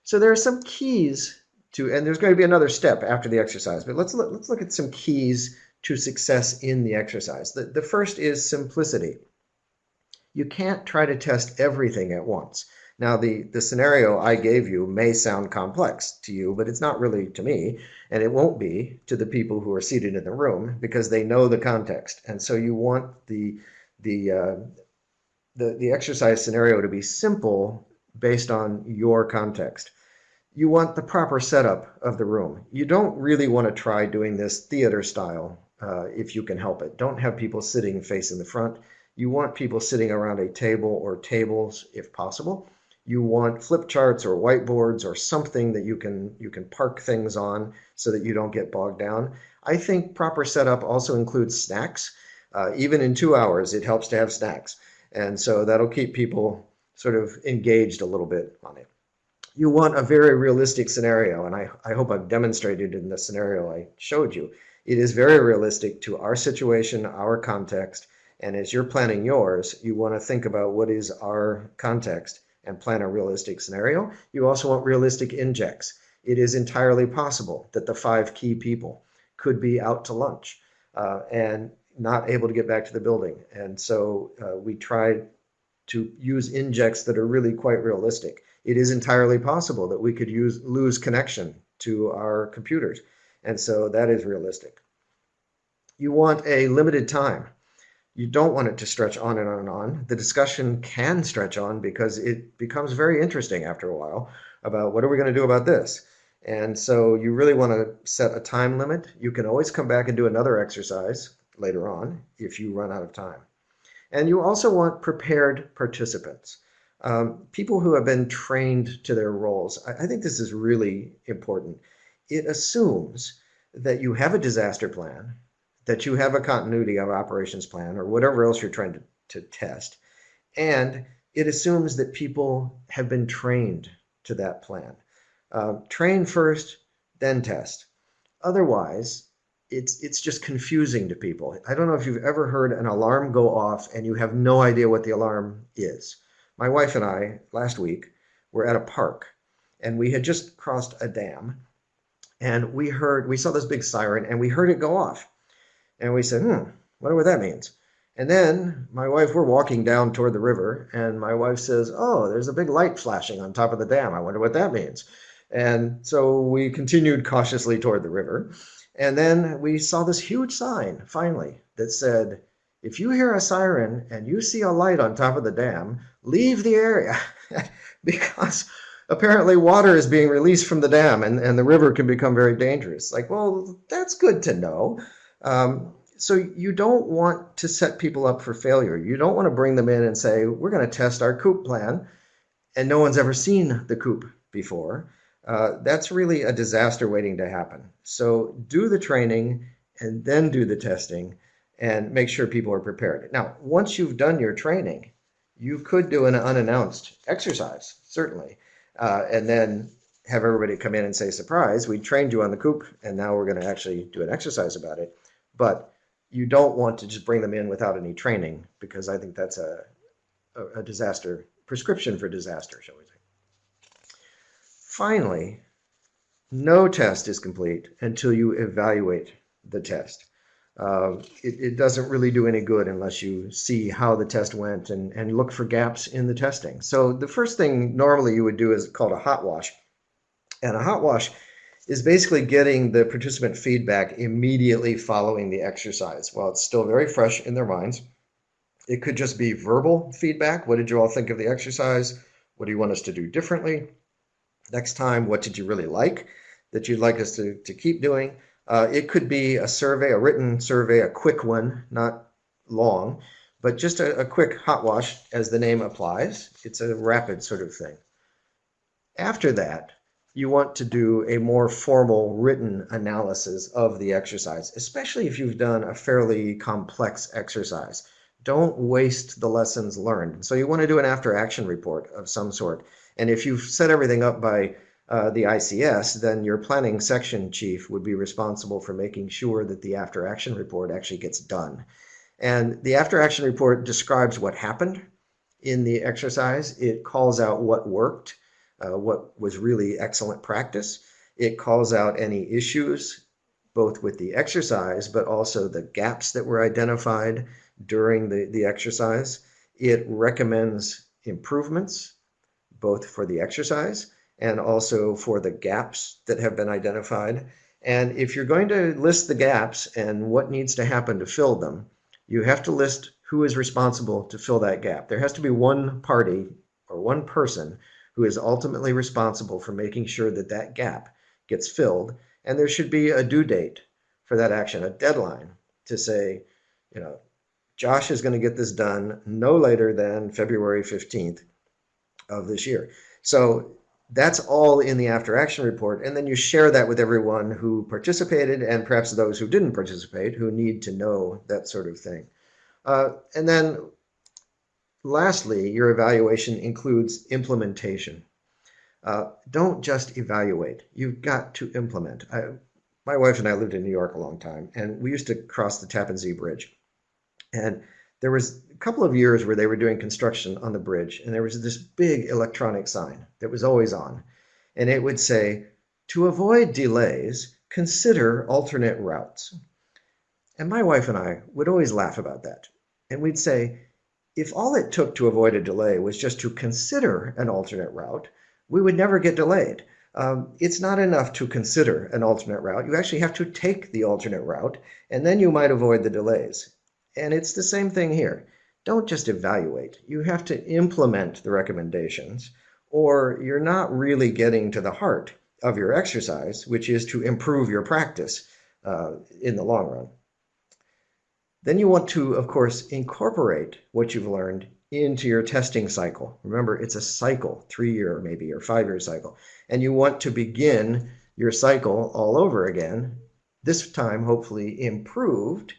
So there are some keys to, and there's going to be another step after the exercise, but let's look, let's look at some keys to success in the exercise. The, the first is simplicity. You can't try to test everything at once. Now, the, the scenario I gave you may sound complex to you, but it's not really to me, and it won't be to the people who are seated in the room because they know the context. And so you want the, the, uh, the, the exercise scenario to be simple based on your context you want the proper setup of the room. You don't really want to try doing this theater style uh, if you can help it. Don't have people sitting facing the front. You want people sitting around a table or tables if possible. You want flip charts or whiteboards or something that you can you can park things on so that you don't get bogged down. I think proper setup also includes snacks. Uh, even in two hours, it helps to have snacks. And so that'll keep people sort of engaged a little bit on it you want a very realistic scenario, and I, I hope I've demonstrated in the scenario I showed you. It is very realistic to our situation, our context, and as you're planning yours, you want to think about what is our context and plan a realistic scenario. You also want realistic injects. It is entirely possible that the five key people could be out to lunch uh, and not able to get back to the building. And so uh, we tried to use injects that are really quite realistic it is entirely possible that we could use lose connection to our computers. And so that is realistic. You want a limited time. You don't want it to stretch on and on and on. The discussion can stretch on because it becomes very interesting after a while about what are we going to do about this. And so you really want to set a time limit. You can always come back and do another exercise later on if you run out of time. And you also want prepared participants um, people who have been trained to their roles. I, I think this is really important. It assumes that you have a disaster plan, that you have a continuity of operations plan, or whatever else you're trying to, to test. And it assumes that people have been trained to that plan. Uh, train first, then test. Otherwise, it's it's just confusing to people. I don't know if you've ever heard an alarm go off and you have no idea what the alarm is My wife and I, last week, were at a park and we had just crossed a dam and we heard, we saw this big siren and we heard it go off. And we said, hmm, wonder what that means. And then my wife, we're walking down toward the river, and my wife says, Oh, there's a big light flashing on top of the dam. I wonder what that means. And so we continued cautiously toward the river. And then we saw this huge sign finally that said, If you hear a siren and you see a light on top of the dam, leave the area because apparently water is being released from the dam and, and the river can become very dangerous. Like, well, that's good to know. Um, so you don't want to set people up for failure. You don't want to bring them in and say, we're going to test our COOP plan, and no one's ever seen the COOP before. Uh, that's really a disaster waiting to happen. So do the training and then do the testing and make sure people are prepared. Now, once you've done your training, you could do an unannounced exercise, certainly, uh, and then have everybody come in and say, surprise, we trained you on the COOP, and now we're going to actually do an exercise about it. But you don't want to just bring them in without any training because I think that's a, a, a disaster, prescription for disaster, shall we say. Finally, no test is complete until you evaluate the test. Uh, it, it, doesn't really do any good unless you see how the test went and, and look for gaps in the testing. So the first thing normally you would do is called a hot wash. And a hot wash is basically getting the participant feedback immediately following the exercise while it's still very fresh in their minds. It could just be verbal feedback. What did you all think of the exercise? What do you want us to do differently? Next time, what did you really like that you'd like us to, to keep doing? Uh, it could be a survey, a written survey, a quick one, not long, but just a, a quick hot wash as the name applies. It's a rapid sort of thing. After that, you want to do a more formal written analysis of the exercise, especially if you've done a fairly complex exercise. Don't waste the lessons learned. So you want to do an after action report of some sort. And if you've set everything up by uh, the ICS, then your planning section chief would be responsible for making sure that the after action report actually gets done. And the after action report describes what happened in the exercise. It calls out what worked uh, what was really excellent practice. It calls out any issues, both with the exercise, but also the gaps that were identified during the, the exercise. It recommends improvements, both for the exercise and also for the gaps that have been identified. And if you're going to list the gaps and what needs to happen to fill them, you have to list who is responsible to fill that gap. There has to be one party or one person who is ultimately responsible for making sure that that gap gets filled. And there should be a due date for that action, a deadline to say, you know, Josh is going to get this done no later than February 15th of this year. So that's all in the after action report. And then you share that with everyone who participated and perhaps those who didn't participate who need to know that sort of thing. Uh, and then Lastly, your evaluation includes implementation. Uh, don't just evaluate. You've got to implement. I, my wife and I lived in New York a long time, and we used to cross the Tappan Zee Bridge. And there was a couple of years where they were doing construction on the bridge, and there was this big electronic sign that was always on. And it would say, to avoid delays, consider alternate routes. And my wife and I would always laugh about that. And we'd say, if all it took to avoid a delay was just to consider an alternate route, we would never get delayed. Um, it's not enough to consider an alternate route. You actually have to take the alternate route, and then you might avoid the delays. And it's the same thing here. Don't just evaluate. You have to implement the recommendations, or you're not really getting to the heart of your exercise, which is to improve your practice uh, in the long run. Then you want to, of course, incorporate what you've learned into your testing cycle. Remember, it's a cycle, three year maybe or five year cycle. And you want to begin your cycle all over again, this time hopefully improved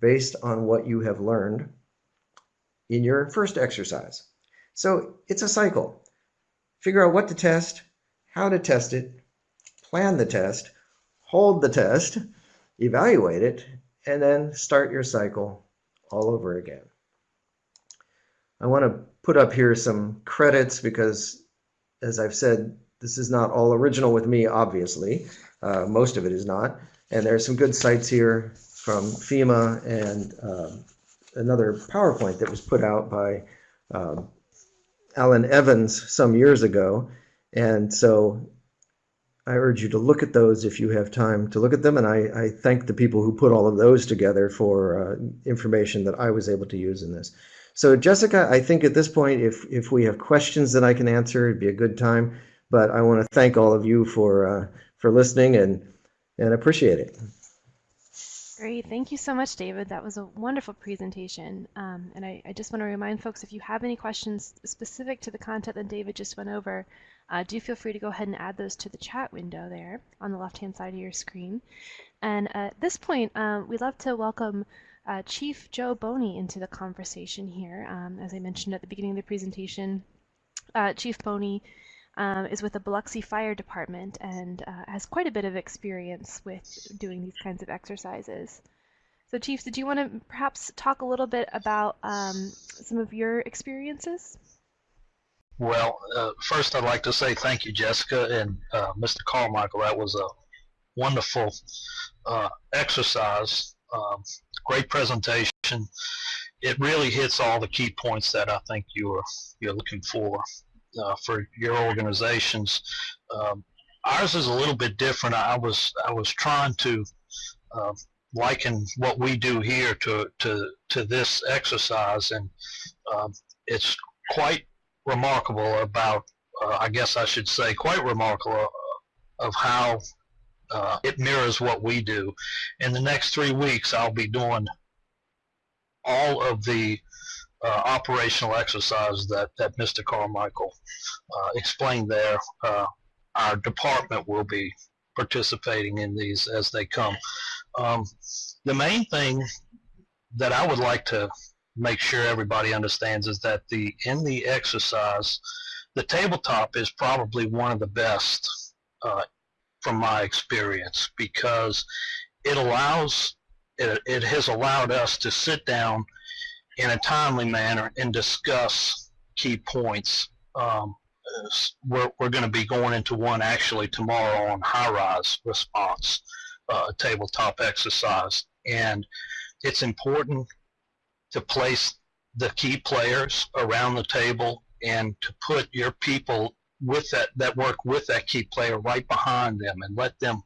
based on what you have learned in your first exercise. So it's a cycle. Figure out what to test, how to test it, plan the test, hold the test, evaluate it, and then start your cycle all over again. I want to put up here some credits because, as I've said, this is not all original with me, obviously. Uh, most of it is not. And there are some good sites here from FEMA and uh, another PowerPoint that was put out by um, Alan Evans some years ago. And so I urge you to look at those if you have time to look at them. And I, I thank the people who put all of those together for uh, information that I was able to use in this. So Jessica, I think at this point, if, if we have questions that I can answer, it'd be a good time. But I want to thank all of you for, uh, for listening and, and appreciate it. Great. Thank you so much, David. That was a wonderful presentation. Um, and I, I, just want to remind folks, if you have any questions specific to the content that David just went over, uh, do feel free to go ahead and add those to the chat window there on the left-hand side of your screen. And at this point, uh, we'd love to welcome uh, Chief Joe Boney into the conversation here. Um, as I mentioned at the beginning of the presentation, uh, Chief Boney um, is with the Biloxi Fire Department and uh, has quite a bit of experience with doing these kinds of exercises. So Chief, did you want to perhaps talk a little bit about um, some of your experiences? Well, uh, first I'd like to say thank you, Jessica and uh, Mr. Carmichael. That was a wonderful uh, exercise, um, great presentation. It really hits all the key points that I think you're you're looking for uh, for your organizations. Um, ours is a little bit different. I was I was trying to uh, liken what we do here to to to this exercise, and um, it's quite remarkable about. Uh, I guess I should say quite remarkable of how uh, it mirrors what we do. In the next three weeks, I'll be doing all of the uh, operational exercise that, that Mr. Carmichael uh, explained there. Uh, our department will be participating in these as they come. Um, the main thing that I would like to make sure everybody understands is that the in the exercise, the tabletop is probably one of the best uh, from my experience because it allows it, it has allowed us to sit down in a timely manner and discuss key points. Um, we're, we're going to be going into one actually tomorrow on high-rise response, uh, tabletop exercise. And it's important to place the key players around the table and to put your people with that, that work with that key player right behind them and let them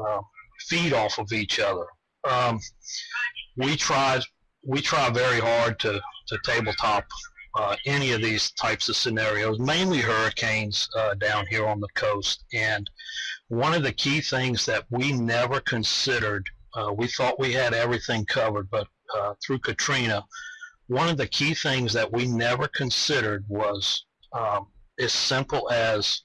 uh, feed off of each other. Um, we tried we try very hard to, to tabletop uh, any of these types of scenarios, mainly hurricanes uh, down here on the coast. And one of the key things that we never considered, uh, we thought we had everything covered, but uh, through Katrina, one of the key things that we never considered was um, as simple as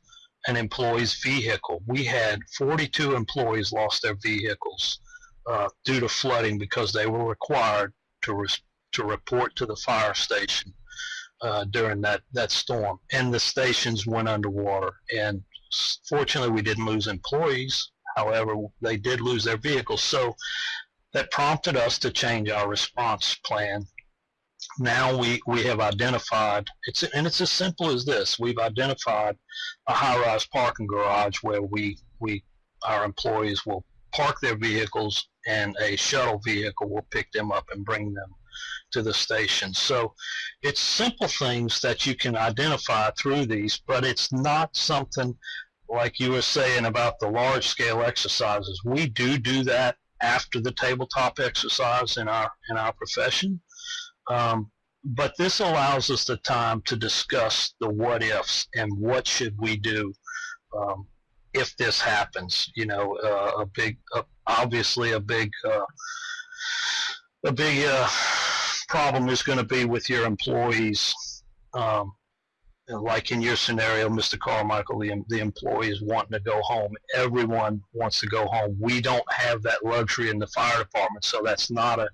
an employee's vehicle. We had 42 employees lost their vehicles uh, due to flooding because they were required to to report to the fire station uh, during that that storm, and the stations went underwater. And fortunately, we didn't lose employees. However, they did lose their vehicles. So that prompted us to change our response plan. Now we, we have identified it's and it's as simple as this. We've identified a high-rise parking garage where we we our employees will park their vehicles and a shuttle vehicle will pick them up and bring them to the station. So it's simple things that you can identify through these, but it's not something like you were saying about the large scale exercises. We do do that after the tabletop exercise in our in our profession. Um, but this allows us the time to discuss the what ifs and what should we do um, if this happens. You know, uh, a big, uh, obviously a big, uh, a big uh, problem is going to be with your employees. Um, like in your scenario, Mr. Carmichael, the, the employees wanting to go home. Everyone wants to go home. We don't have that luxury in the fire department, so that's not a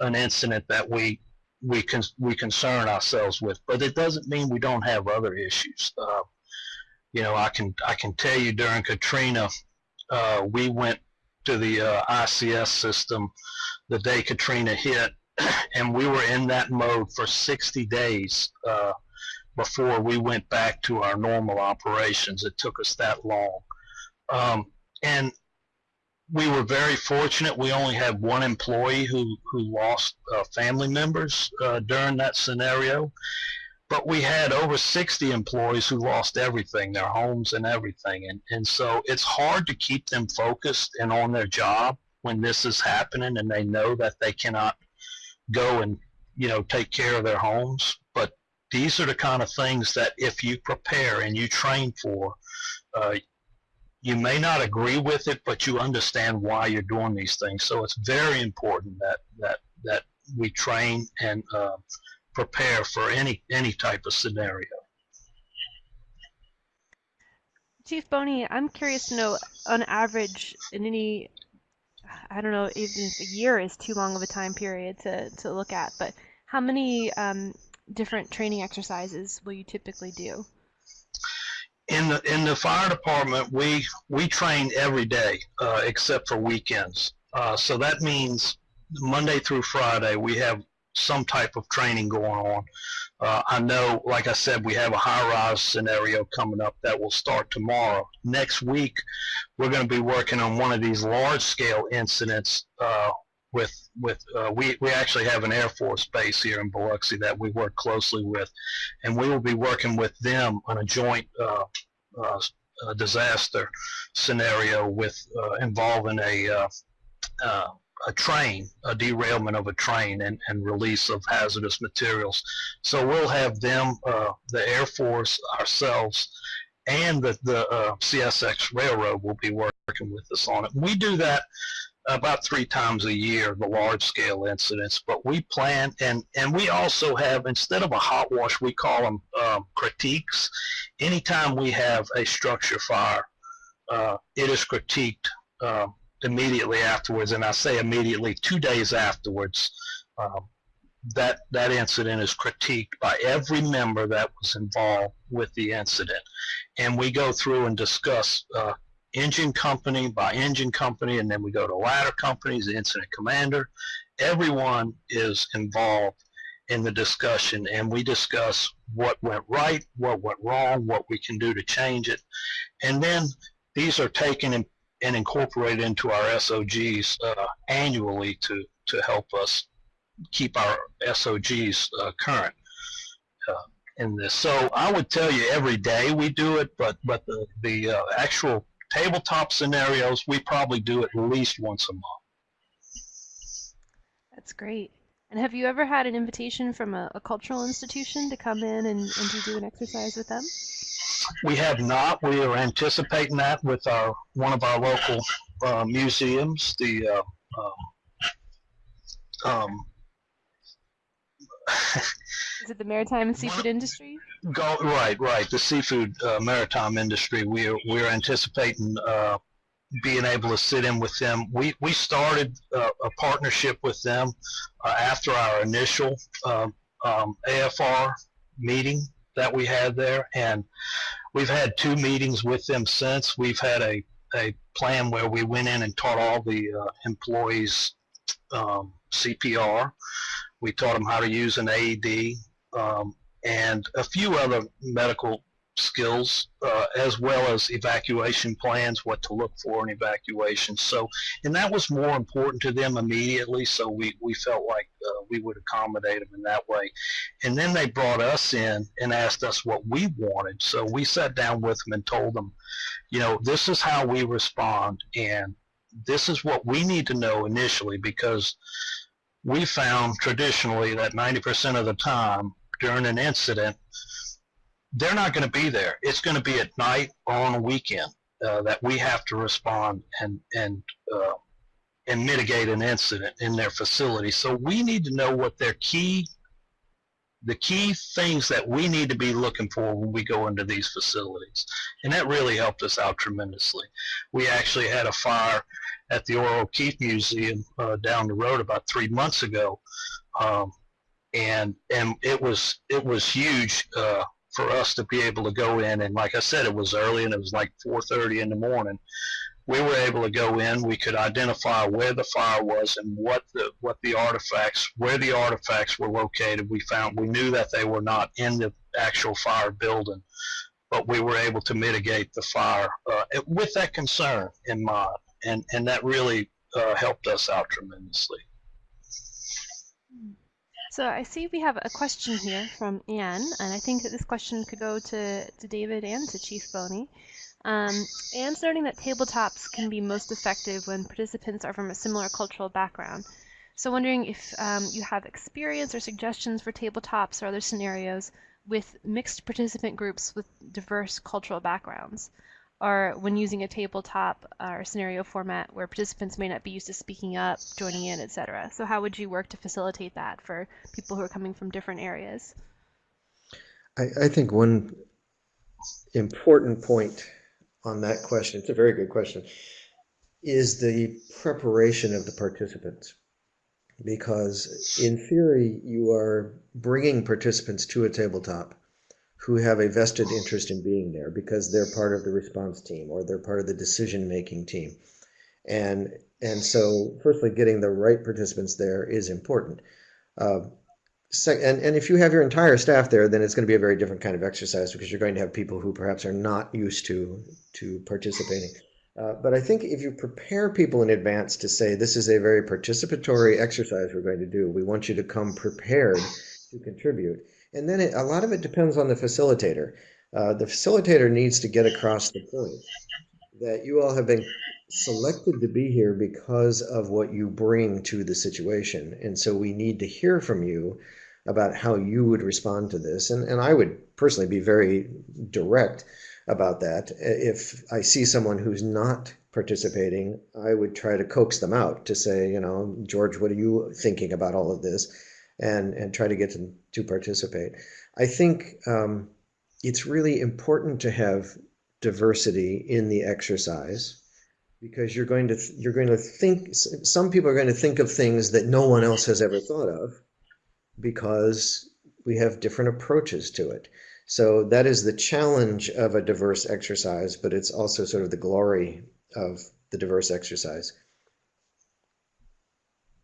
an incident that we we can we concern ourselves with. But it doesn't mean we don't have other issues. Uh, you know, I can I can tell you during Katrina, uh, we went to the uh, ICS system the day Katrina hit, and we were in that mode for 60 days uh, before we went back to our normal operations. It took us that long. Um, and we were very fortunate. We only had one employee who, who lost uh, family members uh, during that scenario. But we had over 60 employees who lost everything, their homes and everything. And, and so it's hard to keep them focused and on their job when this is happening and they know that they cannot go and, you know, take care of their homes. These are the kind of things that if you prepare and you train for, uh, you may not agree with it, but you understand why you're doing these things. So it's very important that that that we train and uh, prepare for any any type of scenario. Chief Boney, I'm curious to know, on average, in any, I don't know, even if a year is too long of a time period to, to look at, but how many um, different training exercises will you typically do? in the in the fire department, we we train every day uh, except for weekends. Uh, so that means Monday through Friday we have some type of training going on. Uh, I know, like I said, we have a high-rise scenario coming up that will start tomorrow. Next week, we're going to be working on one of these large-scale incidents uh, with with uh, we we actually have an Air Force base here in Biloxi that we work closely with, and we will be working with them on a joint uh, uh, disaster scenario with uh, involving a uh, uh, a train, a derailment of a train, and, and release of hazardous materials. So we'll have them, the Air Force, ourselves, and the, the CSX Railroad will be working with us on it. We do that about three times a year, the large scale incidents. But we plan, and, and we also have, instead of a hot wash, we call them um, critiques. Anytime we have a structure fire, uh, it is critiqued uh, immediately afterwards. And I say immediately, two days afterwards, um, that, that incident is critiqued by every member that was involved with the incident. And we go through and discuss uh, engine company by engine company, and then we go to ladder companies, the incident commander. Everyone is involved in the discussion, and we discuss what went right, what went wrong, what we can do to change it. And then these are taken and, and incorporated into our SOGs uh, annually to, to help us keep our SOGs uh, current. Uh, in this. So I would tell you every day we do it, but but the the uh, actual tabletop scenarios, we probably do at least once a month. That's great. And have you ever had an invitation from a, a cultural institution to come in and, and to do an exercise with them? We have not. We are anticipating that with our one of our local uh, museums, the uh, um, um Is it the maritime and seafood industry? Go right, right. The seafood uh, maritime industry. We're we're anticipating uh, being able to sit in with them. We we started uh, a partnership with them uh, after our initial um, um, AFR meeting that we had there, and we've had two meetings with them since. We've had a a plan where we went in and taught all the uh, employees um, CPR. We taught them how to use an AED um, and a few other medical skills, uh, as well as evacuation plans, what to look for in evacuation. So, and that was more important to them immediately. So we, we felt like uh, we would accommodate them in that way. And then they brought us in and asked us what we wanted. So we sat down with them and told them, you know, this is how we respond, and this is what we need to know initially because we found traditionally that 90% of the time during an incident, they're not going to be there. It's going to be at night or on a weekend uh, that we have to respond and and uh, and mitigate an incident in their facility. So we need to know what their key the key things that we need to be looking for when we go into these facilities. And that really helped us out tremendously. We actually had a fire at the Ohr-O'Keefe Museum uh, down the road about three months ago. Um, and and it was it was huge uh, for us to be able to go in and like I said it was early and it was like 4:30 in the morning we were able to go in. We could identify where the fire was and what the what the artifacts, where the artifacts were located. We found we knew that they were not in the actual fire building, but we were able to mitigate the fire uh, with that concern in mind, and and that really uh, helped us out tremendously. So I see we have a question here from Anne, and I think that this question could go to, to David and to Chief Boney. Um, Anne's noting that tabletops can be most effective when participants are from a similar cultural background. So wondering if um, you have experience or suggestions for tabletops or other scenarios with mixed participant groups with diverse cultural backgrounds, or when using a tabletop uh, or scenario format where participants may not be used to speaking up, joining in, etc. So how would you work to facilitate that for people who are coming from different areas? I, I think one important point on that question, it's a very good question, is the preparation of the participants. Because in theory, you are bringing participants to a tabletop who have a vested interest in being there because they're part of the response team or they're part of the decision making team. And, and so, firstly, getting the right participants there is important. Uh, and, and if you have your entire staff there, then it's going to be a very different kind of exercise because you're going to have people who perhaps are not used to to participating. Uh, but I think if you prepare people in advance to say this is a very participatory exercise we're going to do, we want you to come prepared to contribute. And then it, a lot of it depends on the facilitator. Uh, the facilitator needs to get across the point that you all have been selected to be here because of what you bring to the situation. And so we need to hear from you about how you would respond to this. And, and I would personally be very direct about that. If I see someone who's not participating, I would try to coax them out to say, you know, George, what are you thinking about all of this? And, and try to get them to participate. I think um, it's really important to have diversity in the exercise because you're going to you're going to think some people are going to think of things that no one else has ever thought of because we have different approaches to it. So that is the challenge of a diverse exercise, but it's also sort of the glory of the diverse exercise.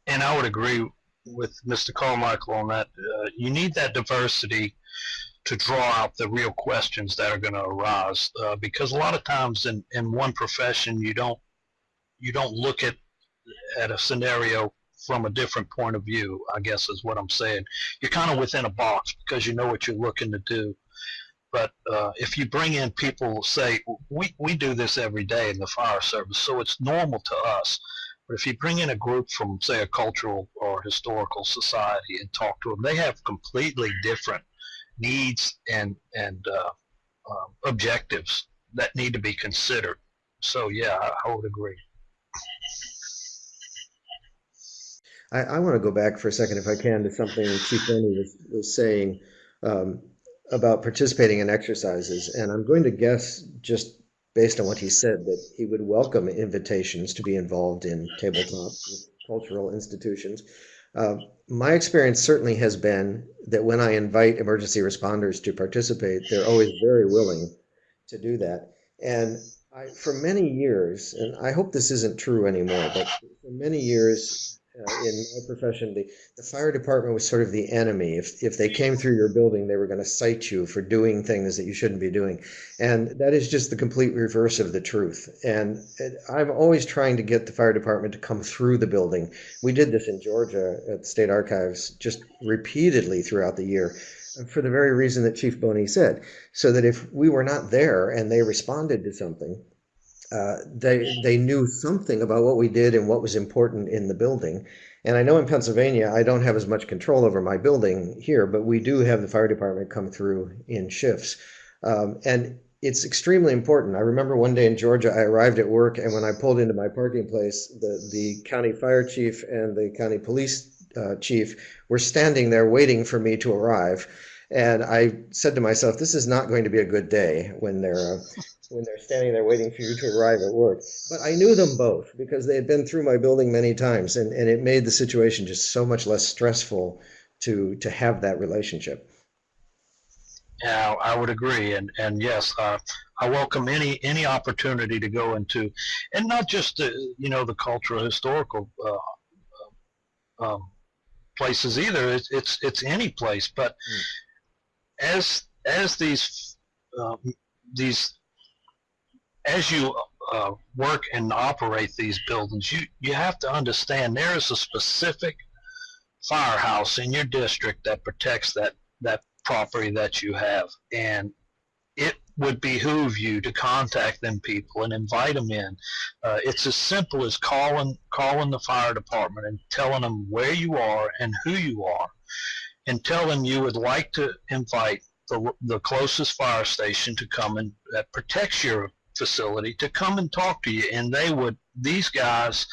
And I would agree with Mr. Carmichael on that. Uh, you need that diversity to draw out the real questions that are going to arise, uh, because a lot of times in, in one profession you don't you don't look at at a scenario from a different point of view, I guess is what I'm saying. You're kind of within a box because you know what you're looking to do. But uh, if you bring in people, say, we, we do this every day in the fire service, so it's normal to us. But if you bring in a group from, say, a cultural or historical society and talk to them, they have completely different needs and, and uh, uh, objectives that need to be considered. So, yeah, I, I would agree. I, I want to go back for a second, if I can, to something Chief Boney was, was saying um, about participating in exercises. And I'm going to guess, just based on what he said, that he would welcome invitations to be involved in tabletop cultural institutions. Uh, my experience certainly has been that when I invite emergency responders to participate, they're always very willing to do that. And I, for many years, and I hope this isn't true anymore, but for many years, uh, in my profession, the, the fire department was sort of the enemy. If, if they came through your building, they were going to cite you for doing things that you shouldn't be doing. And that is just the complete reverse of the truth. And it, I'm always trying to get the fire department to come through the building. We did this in Georgia at the State Archives just repeatedly throughout the year for the very reason that Chief Boney said. So that if we were not there and they responded to something, uh, they they knew something about what we did and what was important in the building. And I know in Pennsylvania, I don't have as much control over my building here, but we do have the fire department come through in shifts. Um, and it's extremely important. I remember one day in Georgia, I arrived at work, and when I pulled into my parking place, the, the county fire chief and the county police uh, chief were standing there waiting for me to arrive. And I said to myself, this is not going to be a good day when they're when they're standing there waiting for you to arrive at work. But I knew them both because they had been through my building many times, and, and it made the situation just so much less stressful to to have that relationship. Yeah, I would agree, and and yes, uh, I welcome any any opportunity to go into, and not just the, you know the cultural historical uh, um, places either. It's, it's it's any place, but mm. as as these uh, these as you uh, work and operate these buildings, you you have to understand there is a specific firehouse in your district that protects that that property that you have. And it would behoove you to contact them people and invite them in. Uh, it's as simple as calling calling the fire department and telling them where you are and who you are, and tell them you would like to invite the, the closest fire station to come and that protects your facility to come and talk to you. And they would these guys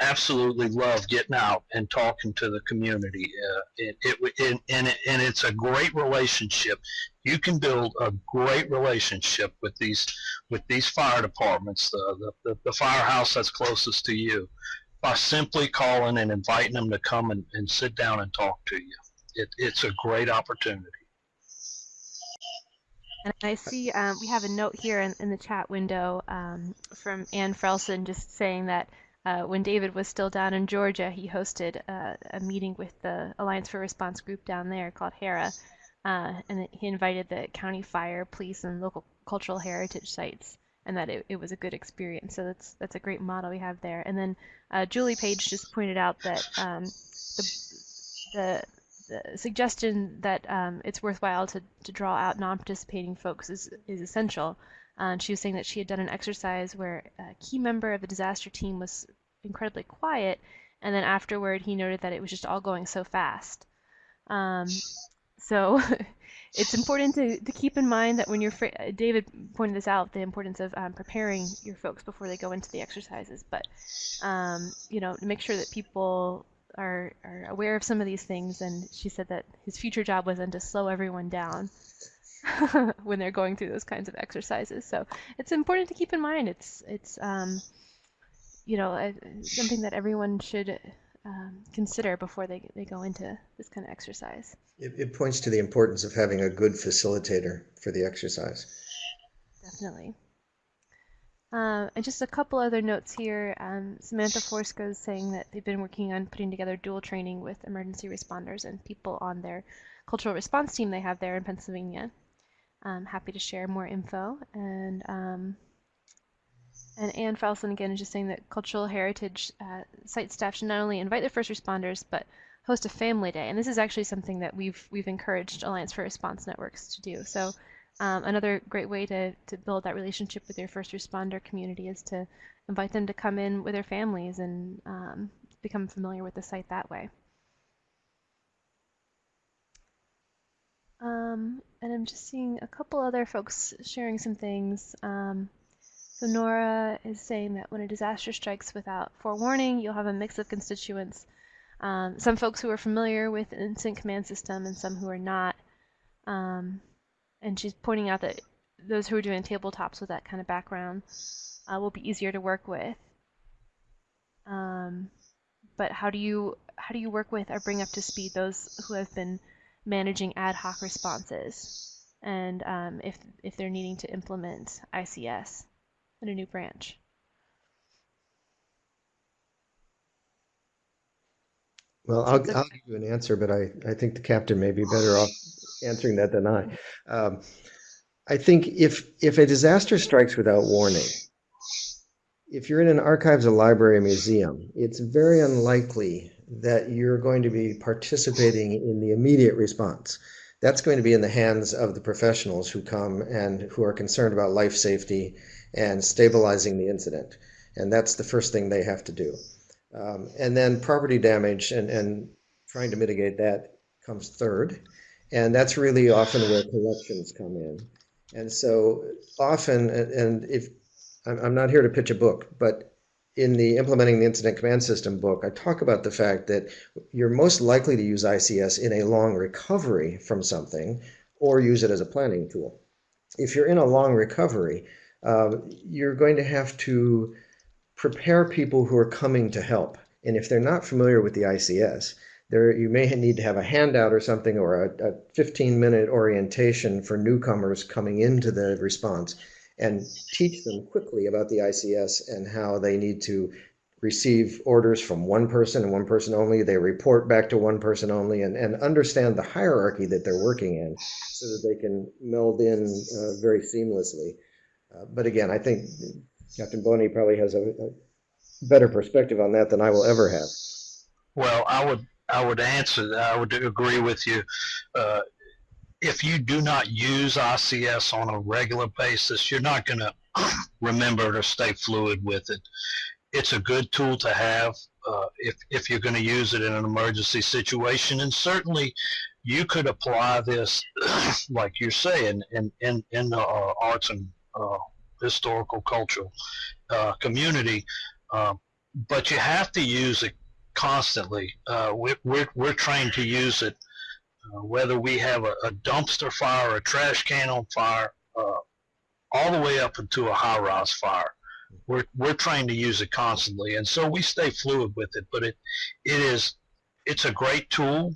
absolutely love getting out and talking to the community. Uh, it, it, it, and, and it's a great relationship. You can build a great relationship with these with these fire departments, the, the, the firehouse that's closest to you, by simply calling and inviting them to come and, and sit down and talk to you. It, it's a great opportunity. And I see um, we have a note here in, in the chat window um, from Ann Frelson just saying that uh, when David was still down in Georgia, he hosted uh, a meeting with the Alliance for Response group down there called HERA, uh, and he invited the county fire, police, and local cultural heritage sites, and that it, it was a good experience. So that's that's a great model we have there. And then uh, Julie Page just pointed out that um, the, the the suggestion that um, it's worthwhile to, to draw out non-participating folks is, is essential. Uh, she was saying that she had done an exercise where a key member of the disaster team was incredibly quiet, and then afterward he noted that it was just all going so fast. Um, so it's important to, to keep in mind that when you're, David pointed this out, the importance of um, preparing your folks before they go into the exercises, but, um, you know, to make sure that people are, are aware of some of these things, and she said that his future job was then to slow everyone down when they're going through those kinds of exercises. So it's important to keep in mind. It's it's um, you know something that everyone should um, consider before they they go into this kind of exercise. It, it points to the importance of having a good facilitator for the exercise. Definitely. Uh, and just a couple other notes here. Um, Samantha Forsco is saying that they've been working on putting together dual training with emergency responders and people on their cultural response team they have there in Pennsylvania. I'm happy to share more info. And um, and Ann Falson again is just saying that cultural heritage uh, site staff should not only invite the first responders, but host a family day. And this is actually something that we've we've encouraged Alliance for Response Networks to do. So um, another great way to, to build that relationship with your first responder community is to invite them to come in with their families and um, become familiar with the site that way. Um, and I'm just seeing a couple other folks sharing some things. Um, so Nora is saying that when a disaster strikes without forewarning, you'll have a mix of constituents. Um, some folks who are familiar with incident command system and some who are not. Um, and she's pointing out that those who are doing tabletops with that kind of background uh, will be easier to work with. Um, but how do you how do you work with or bring up to speed those who have been managing ad hoc responses and um, if, if they're needing to implement ICS in a new branch. Well, I'll, I'll give you an answer, but I, I think the captain may be better off answering that than I. Um, I think if if a disaster strikes without warning, if you're in an archives, a library, a museum, it's very unlikely that you're going to be participating in the immediate response. That's going to be in the hands of the professionals who come and who are concerned about life safety and stabilizing the incident. And that's the first thing they have to do. Um, and then property damage and, and trying to mitigate that comes third. And that's really often where collections come in. And so often, and if I'm not here to pitch a book, but in the implementing the incident command system book, I talk about the fact that you're most likely to use ICS in a long recovery from something or use it as a planning tool. If you're in a long recovery, uh, you're going to have to prepare people who are coming to help. And if they're not familiar with the ICS, there you may need to have a handout or something or a, a 15 minute orientation for newcomers coming into the response and teach them quickly about the ICS and how they need to receive orders from one person and one person only. They report back to one person only and, and understand the hierarchy that they're working in so that they can meld in uh, very seamlessly. Uh, but again, I think Captain Boney probably has a, a, better perspective on that than I will ever have. Well, I would I would answer that. I would agree with you. Uh, if you do not use ICS on a regular basis, you're not going to remember to stay fluid with it. It's a good tool to have uh, if, if you're going to use it in an emergency situation. And certainly you could apply this, like you're saying, in, in, in the uh, arts and uh, historical cultural uh, community. Um, but you have to use it constantly. Uh, we're, we're, we're trained to use it uh, whether we have a, a, dumpster fire or a trash can on fire, uh, all the way up into a high rise fire. We're, we're trained to use it constantly, and so we stay fluid with it. But it it is it's a great tool,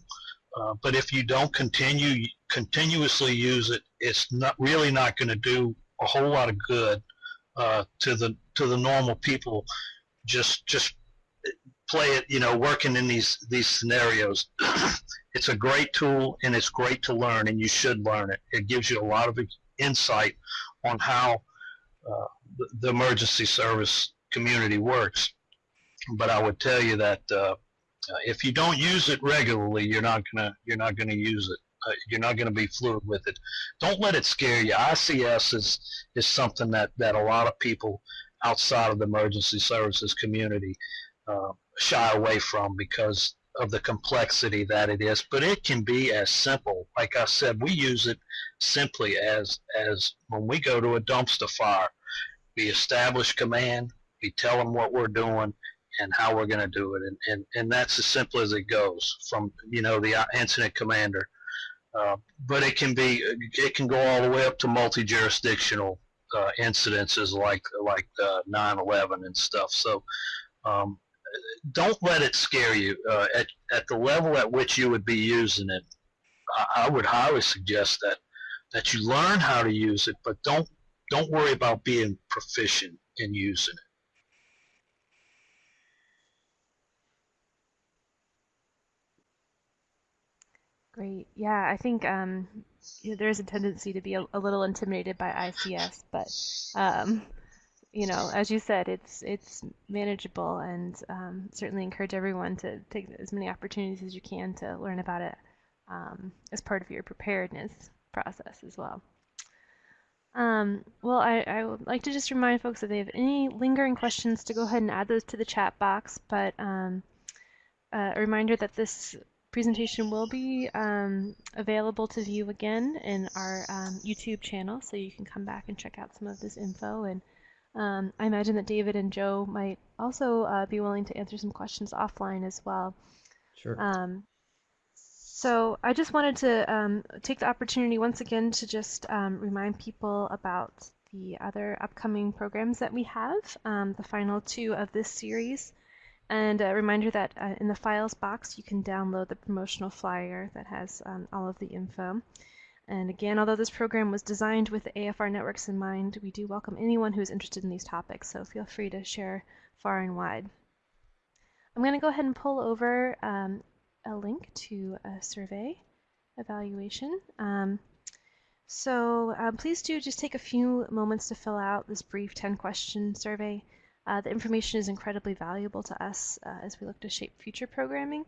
uh, but if you don't continue continuously use it, it's not really not going to do a whole lot of good uh, to the to the normal people. Just just play it, you know, working in these these scenarios. it's a great tool and it's great to learn, and you should learn it. It gives you a lot of insight on how uh, the, the, emergency service community works. But I would tell you that uh, if you don't use it regularly, you're not gonna you're not gonna use it. Uh, you're not going to be fluid with it. Don't let it scare you. ICS is is something that that a lot of people outside of the emergency services community uh, shy away from because of the complexity that it is. But it can be as simple. Like I said, we use it simply as as when we go to a dumpster fire, we establish command, we tell them what we're doing and how we're going to do it, and, and and that's as simple as it goes from you know the incident commander. Uh, but it can be it can go all the way up to multi-jurisdictional uh, incidences like like 9/11 uh, and stuff. So um, don't let it scare you. Uh, at, at the level at which you would be using it, I, I would highly suggest that that you learn how to use it, but don't don't worry about being proficient in using it. Great. Yeah, I think um, there's a tendency to be a, a, little intimidated by ICS, but um, you know, as you said, it's it's manageable, and um, certainly encourage everyone to take as many opportunities as you can to learn about it um, as part of your preparedness process as well. Um, well, I, I would like to just remind folks if they have any lingering questions to go ahead and add those to the chat box, but um, uh, a reminder that this presentation will be um, available to view again in our um, YouTube channel, so you can come back and check out some of this info and um, I imagine that David and Joe might also uh, be willing to answer some questions offline as well. Sure. Um, so I just wanted to um, take the opportunity once again to just um, remind people about the other upcoming programs that we have, um, the final two of this series. And a reminder that uh, in the files box you can download the promotional flyer that has um, all of the info. And again, although this program was designed with AFR networks in mind, we do welcome anyone who is interested in these topics, so feel free to share far and wide. I'm going to go ahead and pull over um, a link to a survey evaluation. Um, so um, please do just take a few moments to fill out this brief 10 question survey. Uh, the information is incredibly valuable to us uh, as we look to shape future programming.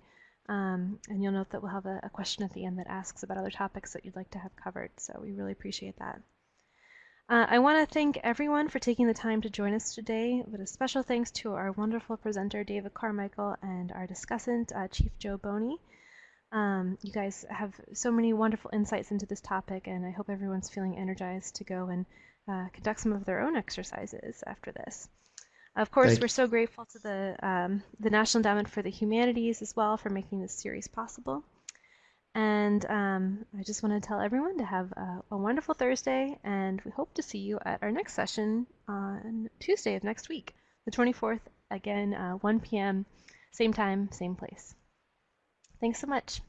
Um, and you'll note that we'll have a, a, question at the end that asks about other topics that you'd like to have covered. So we really appreciate that. Uh, I want to thank everyone for taking the time to join us today, but a special thanks to our wonderful presenter, David Carmichael, and our discussant, uh, Chief Joe Boney. Um, you guys have so many wonderful insights into this topic, and I hope everyone's feeling energized to go and uh, conduct some of their own exercises after this. Of course, Thank we're so grateful to the, um, the National Endowment for the Humanities as well for making this series possible. And um, I just want to tell everyone to have a, a, wonderful Thursday, and we hope to see you at our next session on Tuesday of next week, the 24th, again, uh, 1 p.m., same time, same place. Thanks so much.